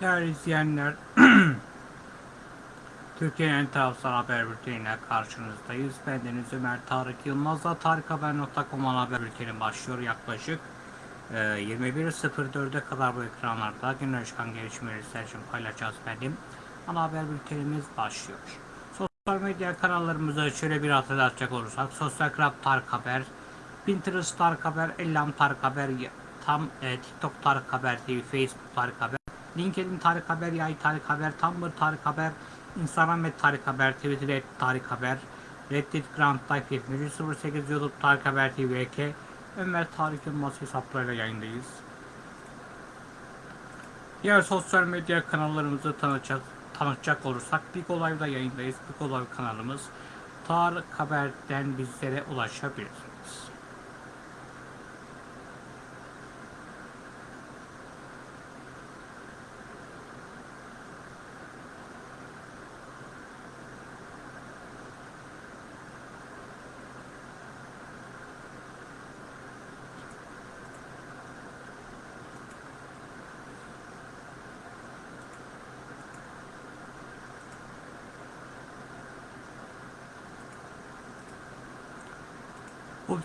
Değerli izleyenler, Türkiye'nin en tarafsız haber bülteniyle karşınızdayız. Bendeniz Ömer Tarık Yılmaz'la tarikhaber.com haber bülteni başlıyor yaklaşık e, 21.04'e kadar bu ekranlarda günler çıkan gelişmeleri sizler için paylaşacağız benim. Ana haber bültenimiz başlıyor. Sosyal medya kanallarımızı şöyle bir hatırlatacak olursak Sosyal Club Tarık Haber, Pinterest Tarık Haber, Ellam Tarık Haber, tam e, TikTok Tarık Haber TV, Facebook Tarık Haber, LinkedIn Tarık Haber, Yay Tarık Haber, Tumblr Tarık Haber, Instagram et Tarık Haber, Twitter et Tarık Haber, Reddit Grand Life 7308 YouTube Tarık Haber TV eke Ömer Tarık Yılmaz hesaplarıyla yayındayız. Diğer sosyal medya kanallarımızı tanıtacak, tanıtacak olursak Big Olay'da yayındayız. Big Olay kanalımız Tarık Haber'den bizlere ulaşabilirsiniz.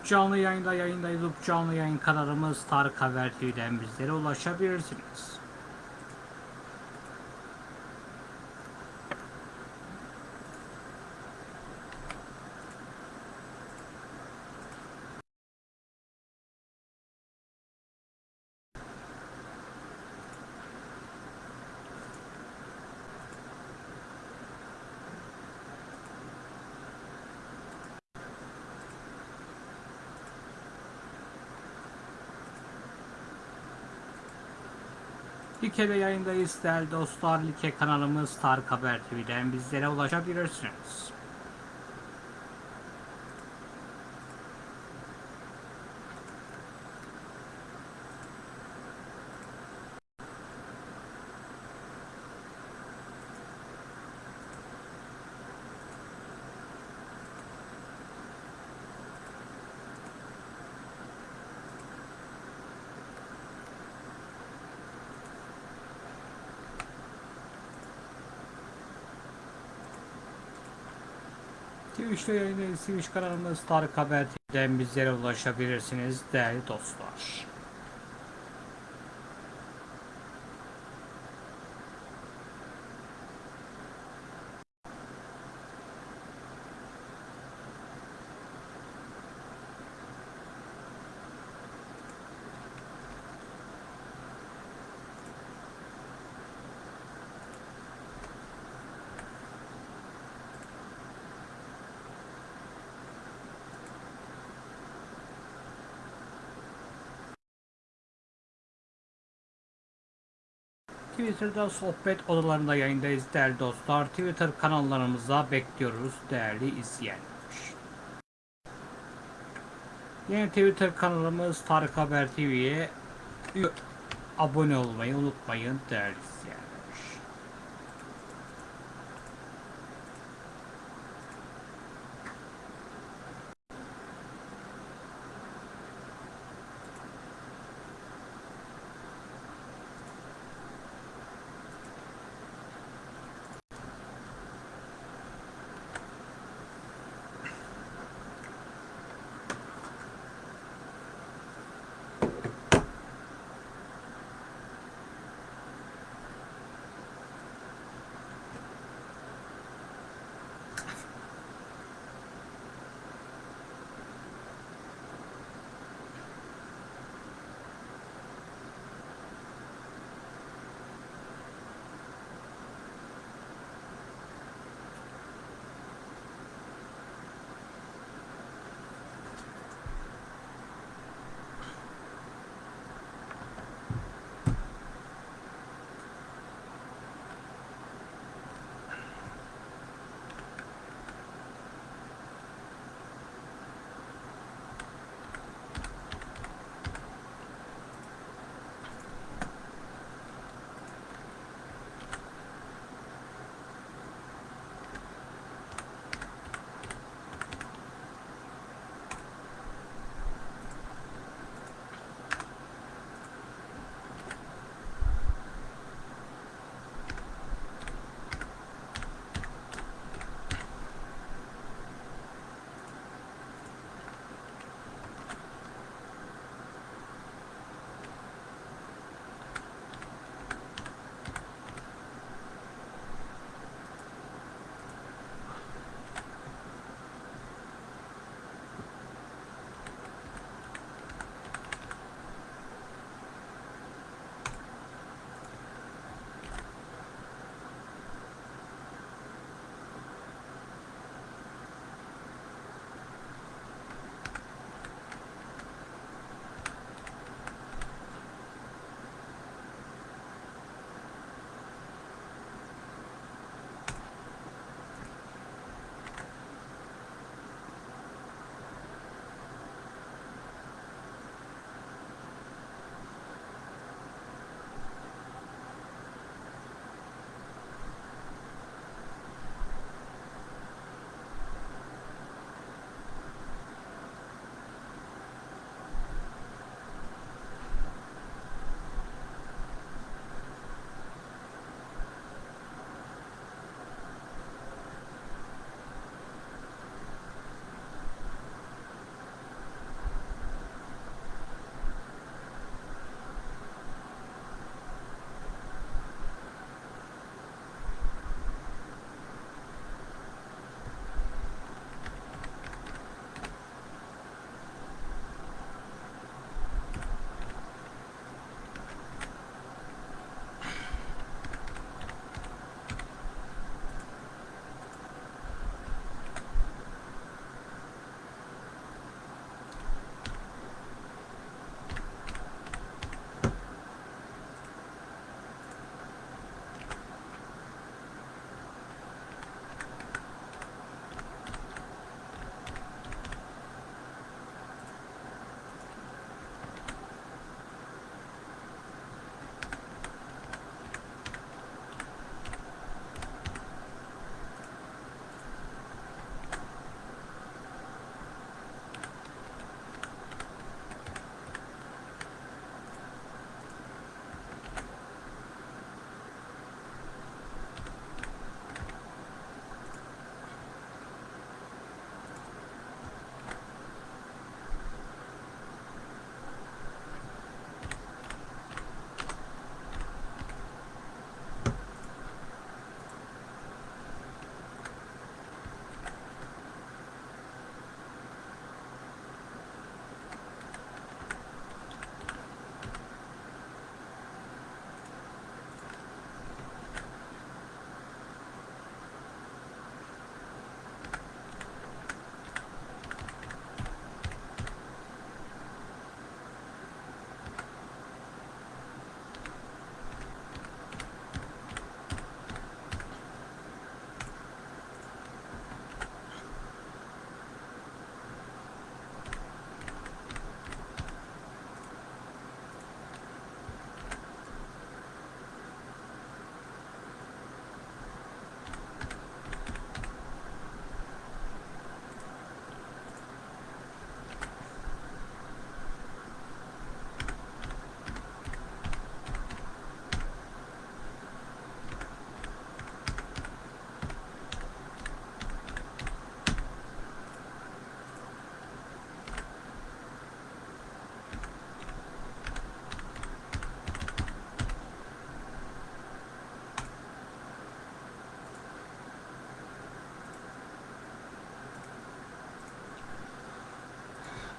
Canlı yayında yayındayız. Up canlı yayın kanalımız Tarık Haber TV'den bizlere ulaşabilirsiniz. Like'de yayındayız değerli dostlar. Like kanalımız Tarık Haber TV'den bizlere ulaşabilirsiniz. Twitch'te yayındayız. Twitch kanalımız Tarık Haber bizlere ulaşabilirsiniz değerli dostlar. Twitter'da sohbet odalarında yayındayız değerli dostlar. Twitter kanallarımıza bekliyoruz değerli izleyenler. Yeni Twitter kanalımız Tarık Haber TV'ye abone olmayı unutmayın değerli izleyenler.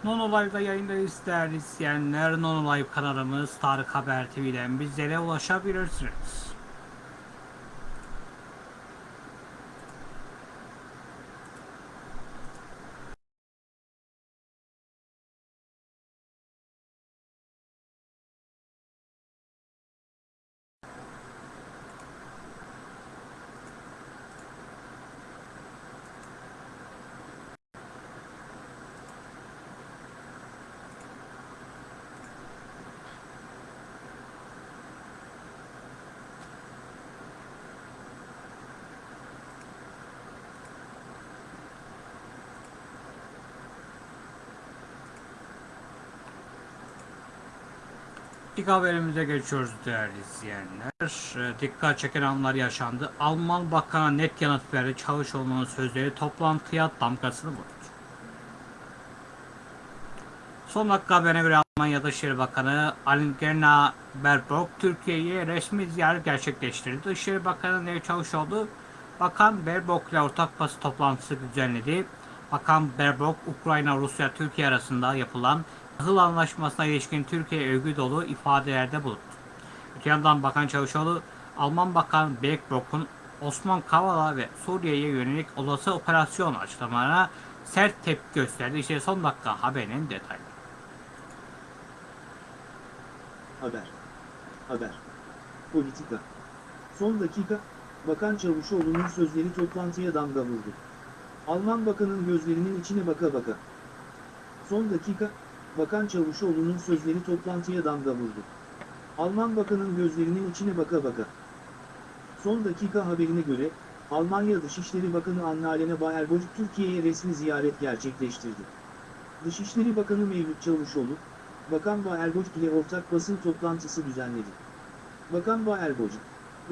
Non Live'da yayındayız değerli izleyenler. Non Live kanalımız Tarık Haber TV'den bizlere ulaşabilirsiniz. İlk haberimize geçiyoruz değerli izleyenler. Ee, Dikkat çeken anlar yaşandı. Alman Bakan'a net yanıt verdi. Çavuşoğlu'nun sözleri toplantıya damgasını vurdu. Son dakika haberine göre Almanya Dışişleri Bakanı Annalena Baerbock Türkiye'ye resmi ziyaret gerçekleştirdi. Dışişleri Bakanı Nevzat Çavuşoğlu, Bakan Baerbock ile ortak basın toplantısı düzenledi. Bakan Baerbock, Ukrayna, Rusya, Türkiye arasında yapılan tahıl anlaşmasına ilişkin Türkiye övgü dolu ifadelerde bulundu. Öte yandan Bakan Çavuşoğlu, Alman Bakan Baerbock'un Osman Kavala ve Suriye'ye yönelik olası operasyon açıklamalarına sert tepki gösterdi. İşte son dakika haberinin detayları. Haber. Haber. Politika. Son dakika, Bakan Çavuşoğlu'nun sözleri toplantıya damga vurdu. Alman bakanın gözlerinin içine baka baka. Son dakika, Bakan Çavuşoğlu'nun sözleri toplantıya damga vurdu. Alman bakanın gözlerinin içine baka baka. Son dakika haberine göre, Almanya Dışişleri Bakanı Annalena Baerbock Türkiye'ye resmi ziyaret gerçekleştirdi. Dışişleri Bakanı Mevlüt Çavuşoğlu, Bakan Baerbock ile ortak basın toplantısı düzenledi. Bakan Baerbock,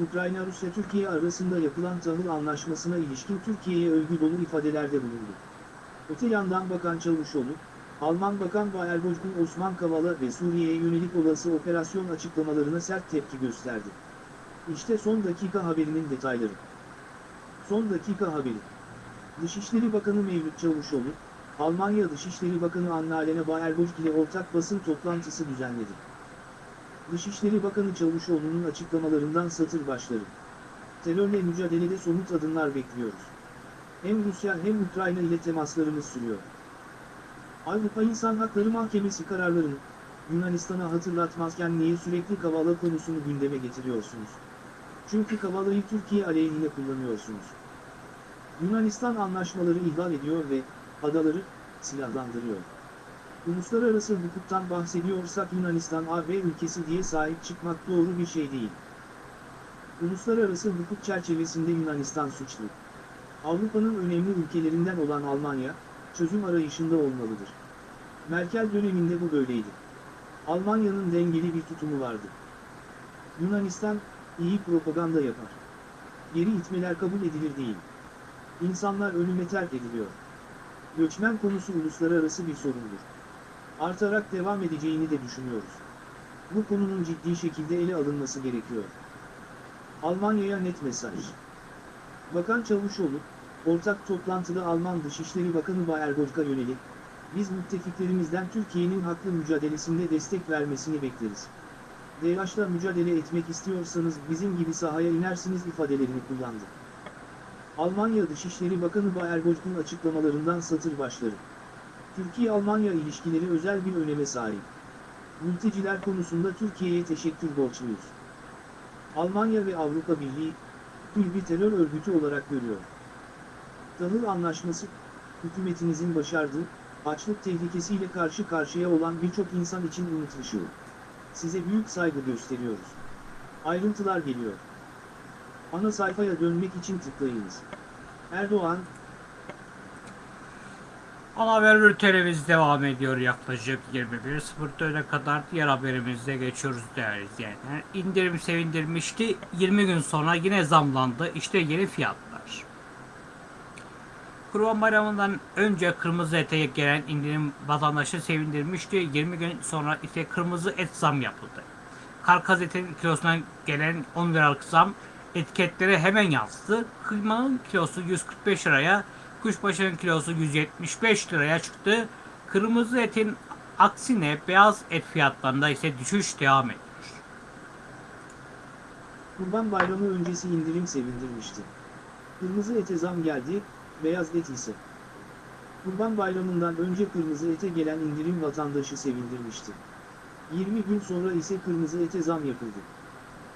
Ukrayna-Rusya-Türkiye arasında yapılan tahıl anlaşmasına ilişkin Türkiye'ye övgü dolu ifadelerde bulundu. Öte yandan Bakan Çavuşoğlu, Alman Bakan Baerbock'un Osman Kavala ve Suriye'ye yönelik olası operasyon açıklamalarına sert tepki gösterdi. İşte son dakika haberinin detayları. Son dakika haberi. Dışişleri Bakanı Mevlüt Çavuşoğlu, Almanya Dışişleri Bakanı Annalena Baerbock ile ortak basın toplantısı düzenledi. Dışişleri Bakanı Çavuşoğlu'nun açıklamalarından satır başları. Terörle mücadelede somut adımlar bekliyoruz. Hem Rusya hem Ukrayna ile temaslarımız sürüyor. Avrupa İnsan Hakları Mahkemesi kararlarını, Yunanistan'a hatırlatmazken niye sürekli Kavala konusunu gündeme getiriyorsunuz? Çünkü Kavala'yı Türkiye aleyhine kullanıyorsunuz. Yunanistan anlaşmaları ihlal ediyor ve adaları silahlandırıyor. Uluslararası hukuktan bahsediyorsak Yunanistan AB ülkesi diye sahip çıkmak doğru bir şey değil. Uluslararası hukuk çerçevesinde Yunanistan suçlu. Avrupa'nın önemli ülkelerinden olan Almanya, çözüm arayışında olmalıdır. Merkel döneminde bu böyleydi. Almanya'nın dengeli bir tutumu vardı. Yunanistan, iyi propaganda yapar. Geri itmeler kabul edilir değil. İnsanlar ölüme terk ediliyor. Göçmen konusu uluslararası bir sorundur. Artarak devam edeceğini de düşünüyoruz. Bu konunun ciddi şekilde ele alınması gerekiyor. Almanya'ya net mesaj. Bakan Çavuşoğlu, ortak toplantıda Alman Dışişleri Bakanı Baerbock'a yönelik, biz müttefiklerimizden Türkiye'nin haklı mücadelesinde destek vermesini bekleriz. DAEŞ'la mücadele etmek istiyorsanız bizim gibi sahaya inersiniz ifadelerini kullandı. Almanya Dışişleri Bakanı Baerbock'un açıklamalarından satır başları. Türkiye-Almanya ilişkileri özel bir öneme sahip. Mülteciler konusunda Türkiye'ye teşekkür borçluyuz. Almanya ve Avrupa Birliği, bir terör örgütü olarak görüyor. Tahıl Anlaşması, hükümetinizin başardığı, açlık tehlikesiyle karşı karşıya olan birçok insan için umut ışığı. Size büyük saygı gösteriyoruz. Ayrıntılar geliyor. Ana sayfaya dönmek için tıklayınız. Erdoğan, Ana haber bültenimiz devam ediyor yaklaşık 21.04'e kadar diğer haberimize geçiyoruz değerli izleyenler. İndirim sevindirmişti 20 gün sonra yine zamlandı işte yeni fiyatlar. Kurban Bayramı'ndan önce kırmızı ete gelen indirim vatandaşı sevindirmişti 20 gün sonra ise kırmızı et zam yapıldı. Karkaz etin kilosuna gelen 10 liralık zam etiketlere hemen yansıdı. Kıymanın kilosu 145 liraya Kuşbaşı'nın kilosu 175 liraya çıktı. Kırmızı etin aksine beyaz et fiyatlarında ise düşüş devam ediyor. Kurban Bayramı öncesi indirim sevindirmişti. Kırmızı ete zam geldi, beyaz et ise. Kurban Bayramı'ndan önce kırmızı ete gelen indirim vatandaşı sevindirmişti. 20 gün sonra ise kırmızı ete zam yapıldı.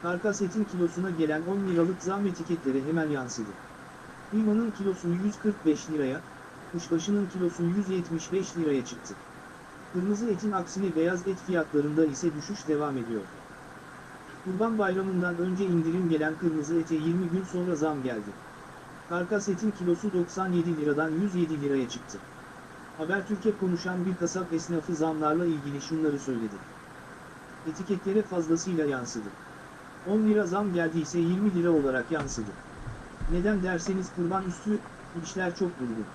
Karkas etin kilosuna gelen 10 liralık zam etiketlere hemen yansıdı. Kıymanın kilosu 145 liraya, kuşbaşının kilosu 175 liraya çıktı. Kırmızı etin aksine beyaz et fiyatlarında ise düşüş devam ediyor. Kurban Bayramı'ndan önce indirim gelen kırmızı ete 20 gün sonra zam geldi. Karkas etin kilosu 97 liradan 107 liraya çıktı. Habertürk'e konuşan bir kasap esnafı zamlarla ilgili şunları söyledi. Etiketlere fazlasıyla yansıdı. 10 lira zam geldiyse 20 lira olarak yansıdı. Neden derseniz kurban üstü işler çok durgun.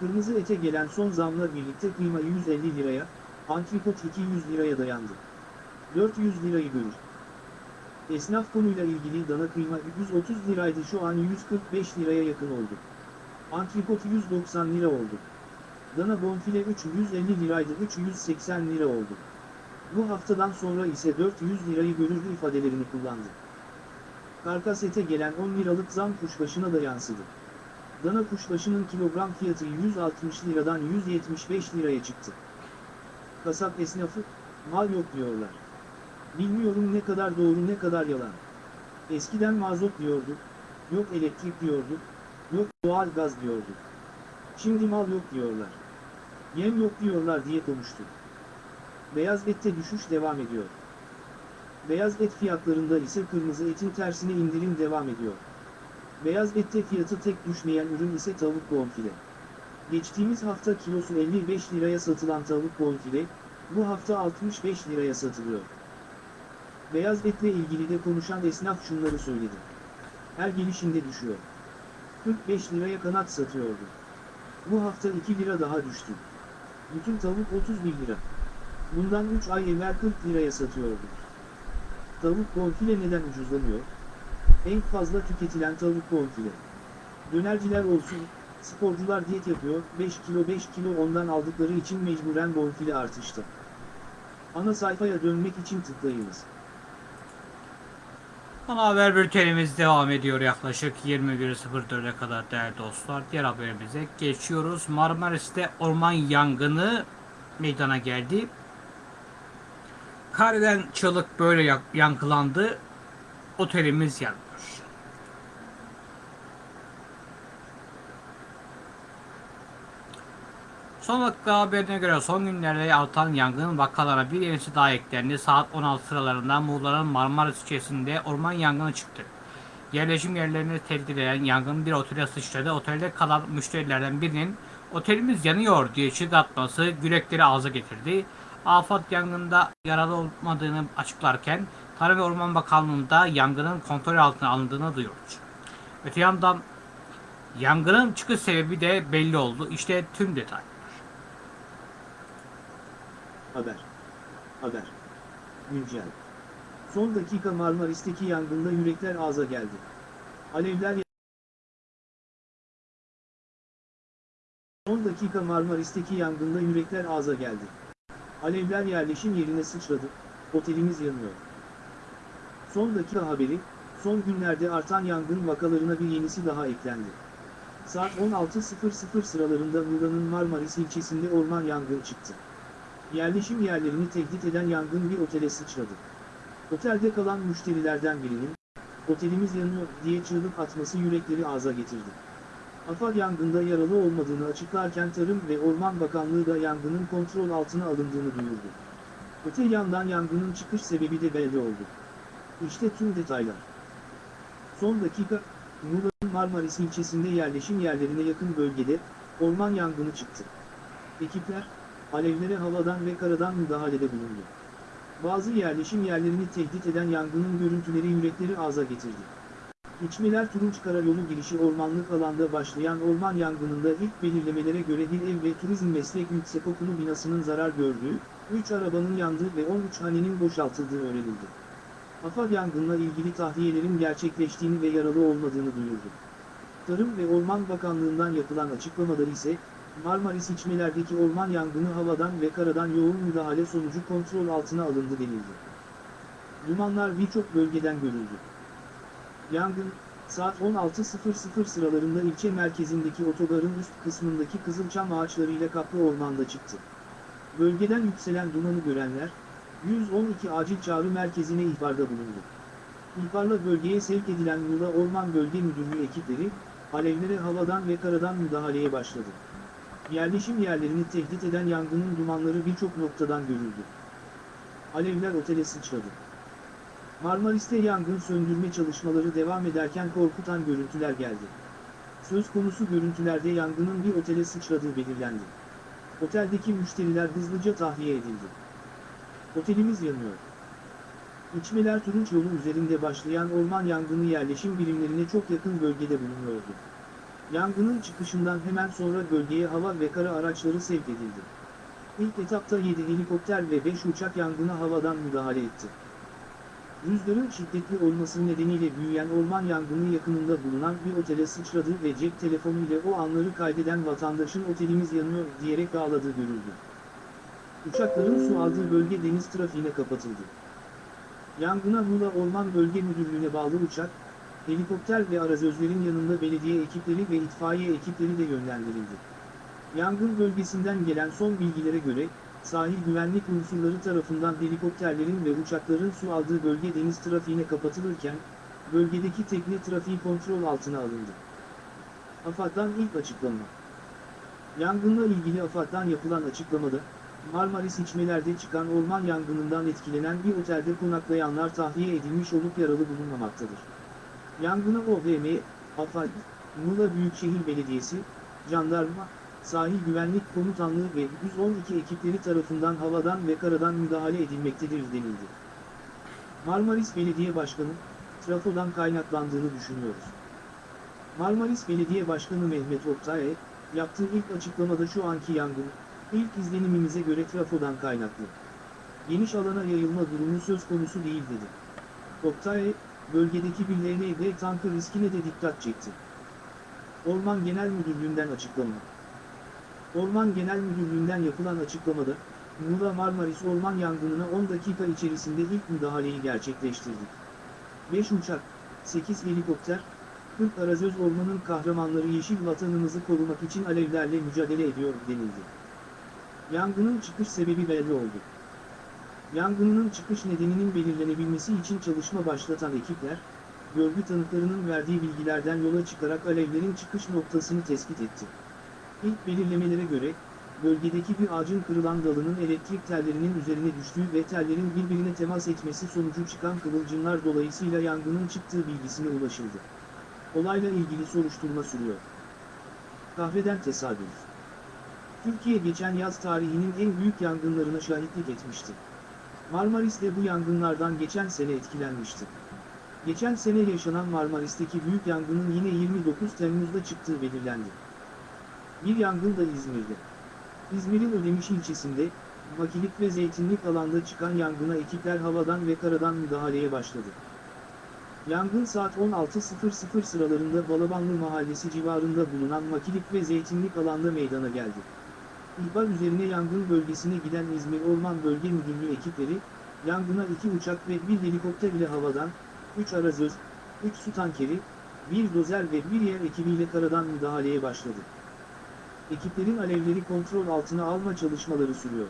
Kırmızı ete gelen son zamla birlikte kıyma 150 liraya, antrikot 200 liraya dayandı. 400 lirayı görür. Esnaf konuyla ilgili dana kıyma 130 liraydı şu an 145 liraya yakın oldu. Antrikot 190 lira oldu. Dana bonfile 350 liraydı 380 lira oldu. Bu haftadan sonra ise 400 lirayı görür ifadelerini kullandı. Karkas ete gelen 10 liralık zam kuşbaşına da yansıdı. Dana kuşbaşının kilogram fiyatı 160 liradan 175 liraya çıktı. Kasap esnafı, mal yok diyorlar. Bilmiyorum ne kadar doğru ne kadar yalan. Eskiden mazot diyorduk, yok elektrik diyorduk, yok doğal gaz diyorduk. Şimdi mal yok diyorlar. Yem yok diyorlar diye konuştu. Beyaz ette düşüş devam ediyor. Beyaz et fiyatlarında ise kırmızı etin tersine indirim devam ediyor. Beyaz ette fiyatı tek düşmeyen ürün ise tavuk bonfile. Geçtiğimiz hafta kilosu 55 liraya satılan tavuk bonfile, bu hafta 65 liraya satılıyor. Beyaz etle ilgili de konuşan esnaf şunları söyledi. Her gelişinde düşüyor. 45 liraya kanat satıyordu. Bu hafta 2 lira daha düştü. Bütün tavuk 31 lira. Bundan 3 ay evvel 40 liraya satıyordu. Tavuk bonfile neden ucuzlanıyor? En fazla tüketilen tavuk bonfile. Dönerciler olsun, sporcular diyet yapıyor, 5 kilo 5 kilo ondan aldıkları için mecburen bonfile artıştı. Ana sayfaya dönmek için tıklayınız. Ana haber bültenimiz devam ediyor yaklaşık 21.04'e kadar değerli dostlar. Diğer haberimize geçiyoruz. Marmaris'te orman yangını meydana geldi. Kareden çığlık böyle yankılandı. Otelimiz yanıyor. Son dakika haberine göre son günlerde artan yangın vakalarına bir yenisi daha eklendi. Saat 16 sıralarında Muğla'nın Marmaris ilçesinde orman yangını çıktı. Yerleşim yerlerini tehdit eden yangın bir otele sıçradı. Otelde kalan müşterilerden birinin otelimiz yanıyor diye çığlık atması yürekleri ağza getirdi. Afat yangında yaralı olmadığını açıklarken Tarım ve Orman Bakanlığı'nda yangının kontrol altına alındığını duyurdu. Öte yandan yangının çıkış sebebi de belli oldu. İşte tüm detay. Haber. Haber. Güncel. Son dakika Marmaris'teki yangında yürekler ağza geldi. Alevler Son dakika Marmaris'teki yangında yürekler ağza geldi. Alevler yerleşim yerine sıçradı, otelimiz yanıyor. Son dakika haberi, son günlerde artan yangın vakalarına bir yenisi daha eklendi. Saat 16.00 sıralarında Muğla'nın Marmaris ilçesinde orman yangını çıktı. Yerleşim yerlerini tehdit eden yangın bir otele sıçradı. Otelde kalan müşterilerden birinin, otelimiz yanıyor diye çığlık atması yürekleri ağza getirdi. AFAD yangında yaralı olmadığını açıklarken Tarım ve Orman Bakanlığı da yangının kontrol altına alındığını duyurdu. Öte yandan yangının çıkış sebebi de belli oldu. İşte tüm detaylar. Son dakika, Muğla'nın Marmaris ilçesinde yerleşim yerlerine yakın bölgede, orman yangını çıktı. Ekipler, alevlere havadan ve karadan müdahalede bulundu. Bazı yerleşim yerlerini tehdit eden yangının görüntüleri yürekleri ağza getirdi. İçmeler Turunç Karayolu girişi ormanlık alanda başlayan orman yangınında ilk belirlemelere göre Dil Ev ve Turizm Meslek Yüksekokulu binasının zarar gördüğü, 3 arabanın yandığı ve 13 hanenin boşaltıldığı öğrenildi. AFAD yangınla ilgili tahliyelerin gerçekleştiğini ve yaralı olmadığını duyurdu. Tarım ve Orman Bakanlığı'ndan yapılan açıklamada ise, Marmaris içmelerdeki orman yangını havadan ve karadan yoğun müdahale sonucu kontrol altına alındı denildi. Dumanlar birçok bölgeden görüldü. Yangın, saat 16.00 sıralarında ilçe merkezindeki otogarın üst kısmındaki kızılçam ağaçlarıyla kaplı ormanda çıktı. Bölgeden yükselen dumanı görenler, 112 acil çağrı merkezine ihbarda bulundu. İhbarla bölgeye sevk edilen Muğla Orman Bölge Müdürlüğü ekipleri, alevlere havadan ve karadan müdahaleye başladı. Yerleşim yerlerini tehdit eden yangının dumanları birçok noktadan görüldü. Alevler otele sıçradı. Marmaris'te yangın söndürme çalışmaları devam ederken korkutan görüntüler geldi. Söz konusu görüntülerde yangının bir otele sıçradığı belirlendi. Oteldeki müşteriler hızlıca tahliye edildi. Otelimiz yanıyor. İçmeler Turunç yolu üzerinde başlayan orman yangını yerleşim birimlerine çok yakın bölgede bulunuyordu. Yangının çıkışından hemen sonra bölgeye hava ve kara araçları sevk edildi. İlk etapta 7 helikopter ve 5 uçak yangına havadan müdahale etti. Rüzgarın şiddetli olması nedeniyle büyüyen orman yangını yakınında bulunan bir otele sıçradı ve cep telefonu ile o anları kaydeden vatandaşın otelimiz yanıyor diyerek ağladığı görüldü. Uçakların su aldığı bölge deniz trafiğine kapatıldı. Yangına Muğla Orman Bölge Müdürlüğü'ne bağlı uçak, helikopter ve arazözlerin yanında belediye ekipleri ve itfaiye ekipleri de yönlendirildi. Yangın bölgesinden gelen son bilgilere göre, sahil güvenlik unsurları tarafından helikopterlerin ve uçakların su aldığı bölge deniz trafiğine kapatılırken, bölgedeki tekne trafiği kontrol altına alındı. AFAD'dan ilk açıklama. Yangınla ilgili AFAD'dan yapılan açıklamada, Marmaris içmelerde çıkan orman yangınından etkilenen bir otelde konaklayanlar tahliye edilmiş olup yaralı bulunmamaktadır. Yangına OVM, AFAD, Muğla Büyükşehir Belediyesi, Jandarma, Sahil Güvenlik Komutanlığı ve 112 ekipleri tarafından havadan ve karadan müdahale edilmektedir denildi. Marmaris Belediye Başkanı, trafodan kaynaklandığını düşünüyoruz. Marmaris Belediye Başkanı Mehmet Oktay, yaptığı ilk açıklamada şu anki yangın, ilk izlenimimize göre trafodan kaynaklı. Geniş alana yayılma durumu söz konusu değil dedi. Oktay, bölgedeki bir LND tankı riskine de dikkat çekti. Orman Genel Müdürlüğü'nden açıklama. Orman Genel Müdürlüğü'nden yapılan açıklamada, Muğla Marmaris orman yangınına 10 dakika içerisinde ilk müdahaleyi gerçekleştirdik. 5 uçak, 8 helikopter, 40 arazöz ormanın kahramanları yeşil vatanımızı korumak için alevlerle mücadele ediyor denildi. Yangının çıkış sebebi belli oldu. Yangının çıkış nedeninin belirlenebilmesi için çalışma başlatan ekipler, görgü tanıklarının verdiği bilgilerden yola çıkarak alevlerin çıkış noktasını tespit etti. İlk belirlemelere göre, bölgedeki bir ağacın kırılan dalının elektrik tellerinin üzerine düştüğü ve tellerin birbirine temas etmesi sonucu çıkan kıvılcımlar dolayısıyla yangının çıktığı bilgisine ulaşıldı. Olayla ilgili soruşturma sürüyor. Kahveden tesadüf. Türkiye geçen yaz tarihinin en büyük yangınlarına şahitlik etmişti. Marmaris de bu yangınlardan geçen sene etkilenmişti. Geçen sene yaşanan Marmaris'teki büyük yangının yine 29 Temmuz'da çıktığı belirlendi. Bir yangın da İzmir'de. İzmir'in Ödemiş ilçesinde, Makilik ve Zeytinlik alanda çıkan yangına ekipler havadan ve karadan müdahaleye başladı. Yangın saat 16.00 sıralarında Balabanlı Mahallesi civarında bulunan Makilik ve Zeytinlik alanda meydana geldi. İhbar üzerine yangın bölgesine giden İzmir Orman Bölge Müdürlüğü ekipleri, yangına iki uçak ve bir helikopter ile havadan, 3 arazöz, 3 su tankeri, bir dozer ve bir yer ekibiyle karadan müdahaleye başladı. Ekiplerin alevleri kontrol altına alma çalışmaları sürüyor.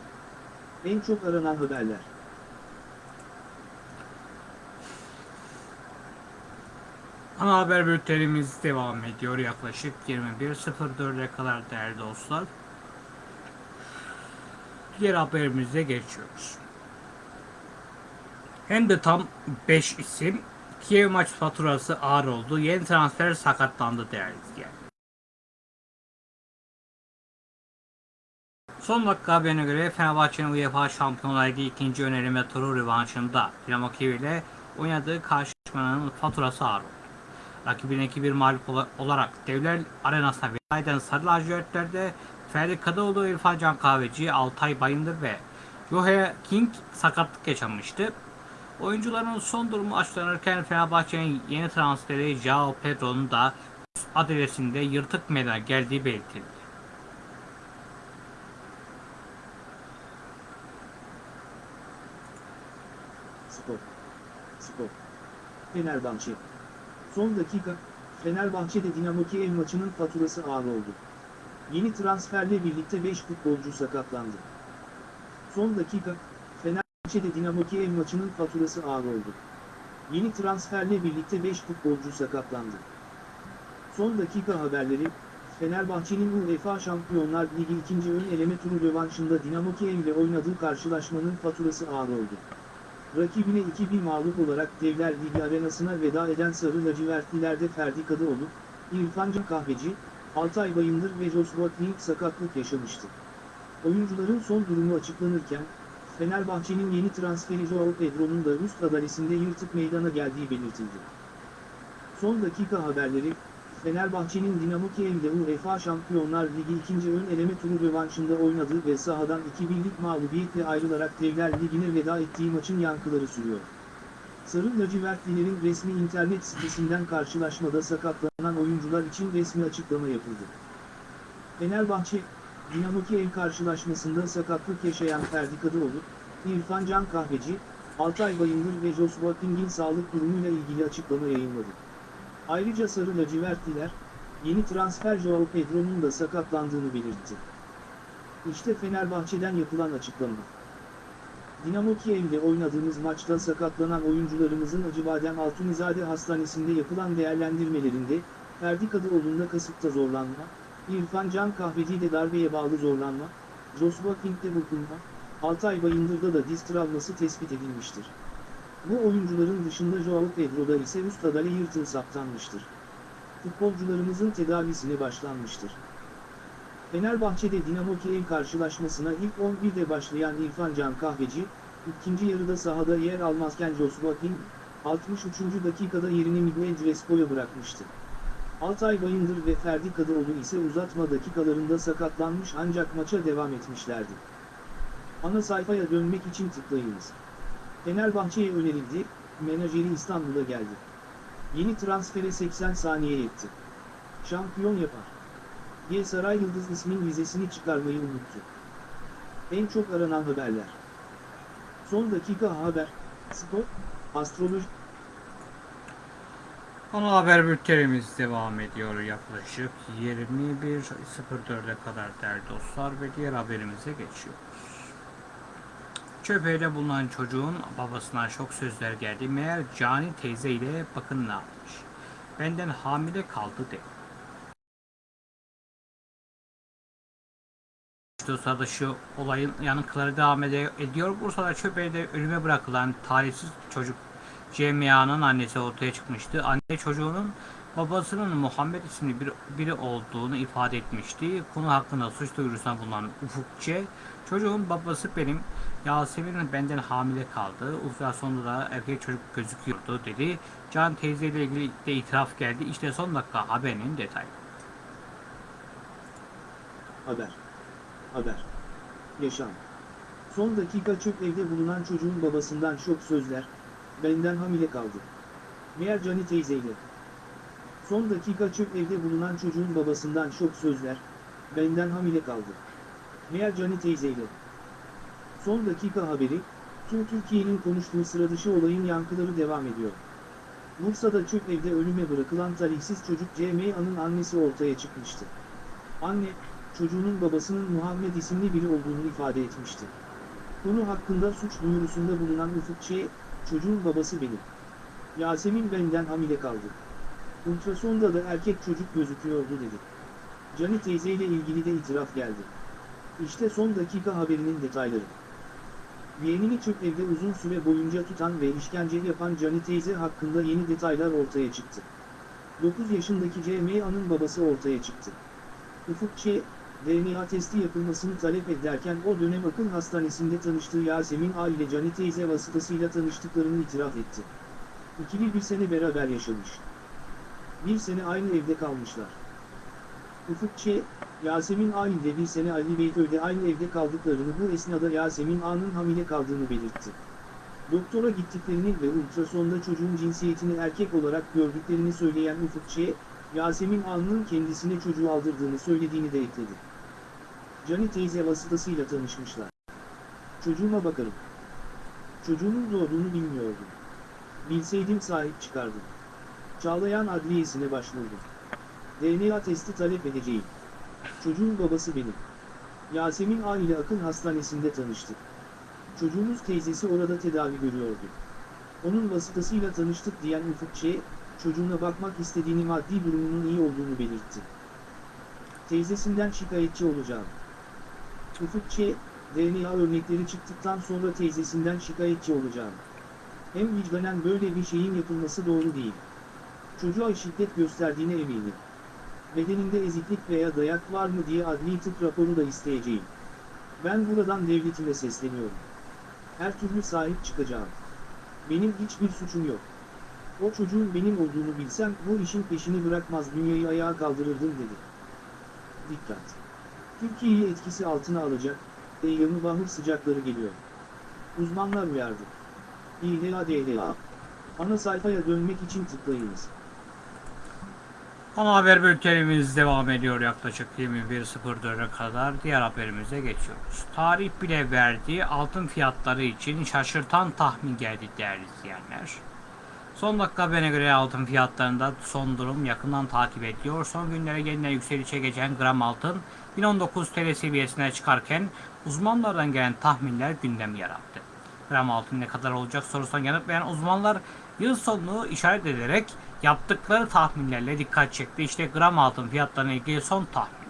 En çok aranan haberler. Ana haber bültenimiz devam ediyor yaklaşık 21.04'e kadar değerli dostlar. Diğer haberimize geçiyoruz. Hem de tam 5 isim Kiev maç faturası ağır oldu. Yeni transfer sakatlandı değerli. Son dakika haberine göre Fenerbahçe'nin UEFA Şampiyonlar Ligi ikinci öneleme turu rövanşında Dinamo Kiev ile oynadığı karşılaşmanın faturası ağır oldu. Rakibine 2-1 mağlup ola- olarak Devler Arenası'na veda eden Sarı Lacivertler'de Ferdi Kadıoğlu, İrfan Can Kahveci, Altay Bayındır ve Yohe King sakatlık yaşamıştı. Oyuncuların son durumu açıklanırken Fenerbahçe'nin yeni transferi Jao Pedro'nun da adresinde yırtık meydana geldiği belirtildi. Fenerbahçe. Son dakika, Fenerbahçe'de Dinamo Kiev maçının faturası ağır oldu. Yeni transferle birlikte 5 futbolcu sakatlandı. Son dakika, Fenerbahçe'de Dinamo Kiev maçının faturası ağır oldu. Yeni transferle birlikte 5 futbolcu sakatlandı. Son dakika haberleri, Fenerbahçe'nin UEFA Şampiyonlar Ligi 2. ön eleme turu rövanşında Dinamo Kiev ile oynadığı karşılaşmanın faturası ağır oldu. Rakibine 2-1 mağlup olarak Devler Ligi arenasına veda eden Sarı Lacivertlilerde Ferdi Kadıoğlu, İrfan Kahveci, Altay Bayındır ve Joshua King sakatlık yaşamıştı. Oyuncuların son durumu açıklanırken, Fenerbahçe'nin yeni transferi Joao Pedro'nun da Rus adalesinde yırtık meydana geldiği belirtildi. Son dakika haberleri, Fenerbahçe'nin Dinamo Kiev'de UEFA Şampiyonlar Ligi 2. ön eleme turu rövanşında oynadığı ve sahadan 2-1'lik mağlubiyetle ayrılarak Devler Ligi'ne veda ettiği maçın yankıları sürüyor. Sarı lacivertlilerin resmi internet sitesinden karşılaşmada sakatlanan oyuncular için resmi açıklama yapıldı. Fenerbahçe, Dinamo Kiev karşılaşmasında sakatlık yaşayan Ferdi Kadıoğlu, İrfan Can Kahveci, Altay Bayındır ve Joshua King'in sağlık durumuyla ilgili açıklama yayınladı. Ayrıca Sarı lacivertliler, yeni transfer Joao Pedro'nun da sakatlandığını belirtti. İşte Fenerbahçe'den yapılan açıklama. Dinamo Kiev'de oynadığımız maçta sakatlanan oyuncularımızın Acıbadem Altunizade Hastanesi'nde yapılan değerlendirmelerinde, Ferdi Kadıoğlu'nda kasıkta zorlanma, İrfan Can Kahveci'de darbeye bağlı zorlanma, Joshua King'de burkulma, Altay Bayındır'da da diz travması tespit edilmiştir. Bu oyuncuların dışında Joao Pedro'da ise üst adale yırtığı saptanmıştır. Futbolcularımızın tedavisine başlanmıştır. Fenerbahçe'de Dinamo Kiev karşılaşmasına ilk 11'de başlayan İrfan Can Kahveci, ikinci yarıda sahada yer almazken Joshua King, 63. dakikada yerini Miguel Crespo'ya bırakmıştı. Altay Bayındır ve Ferdi Kadıoğlu ise uzatma dakikalarında sakatlanmış ancak maça devam etmişlerdi. Ana sayfaya dönmek için tıklayınız. Fenerbahçe'ye önerildi, menajeri İstanbul'a geldi. Yeni transfere 80 saniye yetti. Şampiyon yapar. G Saray Yıldız ismin vizesini çıkarmayı unuttu. En çok aranan haberler. Son dakika haber, spor, astroloji, Ana haber bültenimiz devam ediyor yaklaşık 21.04'e kadar değerli dostlar ve diğer haberimize geçiyoruz. Çöpeğde bulunan çocuğun babasına şok sözler geldi. Meğer Cani teyze ile bakın ne yapmış. Benden hamile kaldı dedi. İşte sırada şu olayın yanıkları devam ediyor. Bursa'da çöpeğde ölüme bırakılan talihsiz çocuk CMA'nın annesi ortaya çıkmıştı. Anne çocuğunun babasının Muhammed isimli bir, biri olduğunu ifade etmişti. Konu hakkında suç duyurusuna bulunan Ufuk Ç. Çocuğun babası benim. Yasemin benden hamile kaldı. Ultrasonda da erkek çocuk gözüküyordu dedi. Can teyze ile ilgili de itiraf geldi. İşte son dakika haberinin detayı. Haber. Haber. Yaşam. Son dakika çöp evde bulunan çocuğun babasından şok sözler, benden hamile kaldı. Meğer Cani teyzeyle. Son dakika çöp evde bulunan çocuğun babasından şok sözler, benden hamile kaldı. Meğer Cani teyzeyle. Son dakika haberi, tüm Türkiye'nin konuştuğu sıra dışı olayın yankıları devam ediyor. Bursa'da çöp evde ölüme bırakılan talihsiz çocuk CMA'nın annesi ortaya çıkmıştı. Anne, çocuğunun babasının Muhammed isimli biri olduğunu ifade etmişti. Konu hakkında suç duyurusunda bulunan Ufuk çocuğun babası benim. Yasemin benden hamile kaldı. Ultrasonda da erkek çocuk gözüküyordu dedi. Cani teyzeyle ilgili de itiraf geldi. İşte son dakika haberinin detayları. Yeğenini çöp evde uzun süre boyunca tutan ve işkence yapan Cani teyze hakkında yeni detaylar ortaya çıktı. 9 yaşındaki CMA'nın babası ortaya çıktı. Ufuk DNA testi yapılmasını talep ederken o dönem akıl hastanesinde tanıştığı Yasemin A ile Cani teyze vasıtasıyla tanıştıklarını itiraf etti. İkili bir sene beraber yaşamış. Bir sene aynı evde kalmışlar. Ufuk Ç, Yasemin A ile bir sene Ali Beyköy'de aynı evde kaldıklarını bu esnada Yasemin A'nın hamile kaldığını belirtti. Doktora gittiklerini ve ultrasonda çocuğun cinsiyetini erkek olarak gördüklerini söyleyen Ufuk Ç, Yasemin A'nın kendisine çocuğu aldırdığını söylediğini de ekledi. Cani teyze vasıtasıyla tanışmışlar. Çocuğuma bakarım. Çocuğumun doğduğunu bilmiyordum. Bilseydim sahip çıkardım. Çağlayan adliyesine başvurdum. DNA testi talep edeceğim. Çocuğun babası benim. Yasemin A ile Akın Hastanesi'nde tanıştık. Çocuğumuz teyzesi orada tedavi görüyordu. Onun vasıtasıyla tanıştık diyen Ufuk Ç, çocuğuna bakmak istediğini maddi durumunun iyi olduğunu belirtti. Teyzesinden şikayetçi olacağım. Ufuk Ç, DNA örnekleri çıktıktan sonra teyzesinden şikayetçi olacağım. Hem vicdanen böyle bir şeyin yapılması doğru değil. Çocuğa şiddet gösterdiğine eminim. Bedeninde eziklik veya dayak var mı diye adli tıp raporu da isteyeceğim. Ben buradan devletime sesleniyorum. Her türlü sahip çıkacağım. Benim hiçbir suçum yok. O çocuğun benim olduğunu bilsem bu işin peşini bırakmaz dünyayı ayağa kaldırırdım dedi. Dikkat! Türkiye'yi etkisi altına alacak, Eyyamı bahır sıcakları geliyor. Uzmanlar uyardı. İHADHA. Ana sayfaya dönmek için tıklayınız. Ana haber bültenimiz devam ediyor yaklaşık 21.04'e kadar. Diğer haberimize geçiyoruz. Tarih bile verdiği altın fiyatları için şaşırtan tahmin geldi değerli izleyenler. Son dakika haberine göre altın fiyatlarında son durum yakından takip ediliyor. Son günlere yeniden yükselişe geçen gram altın 1019 TL seviyesine çıkarken uzmanlardan gelen tahminler gündem yarattı. Gram altın ne kadar olacak sorusuna yanıt veren uzmanlar yıl sonunu işaret ederek yaptıkları tahminlerle dikkat çekti. İşte gram altın fiyatlarına ilgili son tahminler.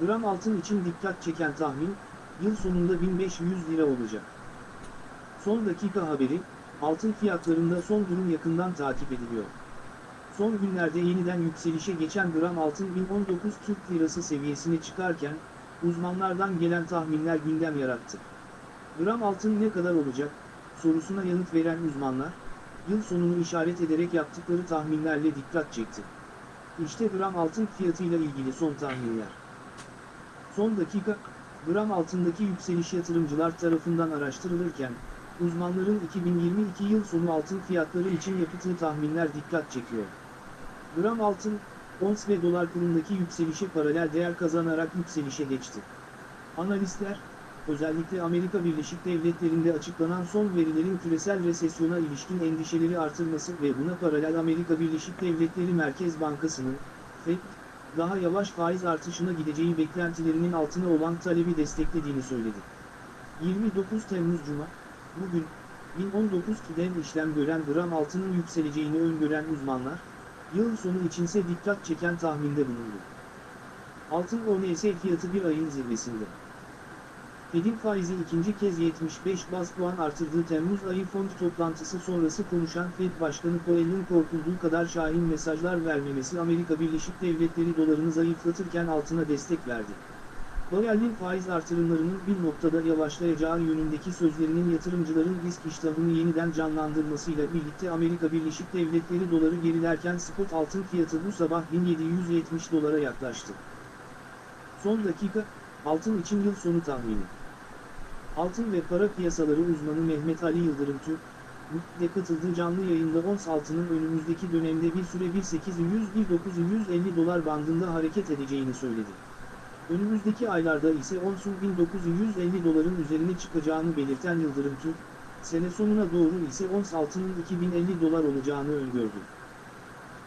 Gram altın için dikkat çeken tahmin, yıl sonunda 1500 lira olacak. Son dakika haberi, altın fiyatlarında son durum yakından takip ediliyor. Son günlerde yeniden yükselişe geçen gram altın 1019 Türk Lirası seviyesine çıkarken, uzmanlardan gelen tahminler gündem yarattı. Gram altın ne kadar olacak, sorusuna yanıt veren uzmanlar, yıl sonunu işaret ederek yaptıkları tahminlerle dikkat çekti. İşte gram altın fiyatıyla ilgili son tahminler. Son dakika, gram altındaki yükseliş yatırımcılar tarafından araştırılırken, uzmanların 2022 yıl sonu altın fiyatları için yaptığı tahminler dikkat çekiyor. Gram altın, ons ve dolar kurundaki yükselişe paralel değer kazanarak yükselişe geçti. Analistler, özellikle Amerika Birleşik Devletleri'nde açıklanan son verilerin küresel resesyona ilişkin endişeleri artırması ve buna paralel Amerika Birleşik Devletleri Merkez Bankası'nın, FED, daha yavaş faiz artışına gideceği beklentilerinin altına olan talebi desteklediğini söyledi. 29 Temmuz Cuma, bugün, 1019 kiden işlem gören gram altının yükseleceğini öngören uzmanlar, yıl sonu içinse dikkat çeken tahminde bulundu. Altın ONS fiyatı bir ayın zirvesinde. Fed'in faizi ikinci kez 75 bas puan artırdığı Temmuz ayı fond toplantısı sonrası konuşan Fed Başkanı Powell'in korkulduğu kadar şahin mesajlar vermemesi Amerika Birleşik Devletleri dolarını zayıflatırken altına destek verdi. Powell'in faiz artırımlarının bir noktada yavaşlayacağı yönündeki sözlerinin yatırımcıların risk iştahını yeniden canlandırmasıyla birlikte Amerika Birleşik Devletleri doları gerilerken spot altın fiyatı bu sabah 1770 dolara yaklaştı. Son dakika, altın için yıl sonu tahmini. Altın ve para piyasaları uzmanı Mehmet Ali Yıldırım Türk, de katıldığı canlı yayında ons altının önümüzdeki dönemde bir süre 1800-1950 dolar bandında hareket edeceğini söyledi. Önümüzdeki aylarda ise onsun 1950 doların üzerine çıkacağını belirten Yıldırım Türk, sene sonuna doğru ise ons altının 2050 dolar olacağını öngördü.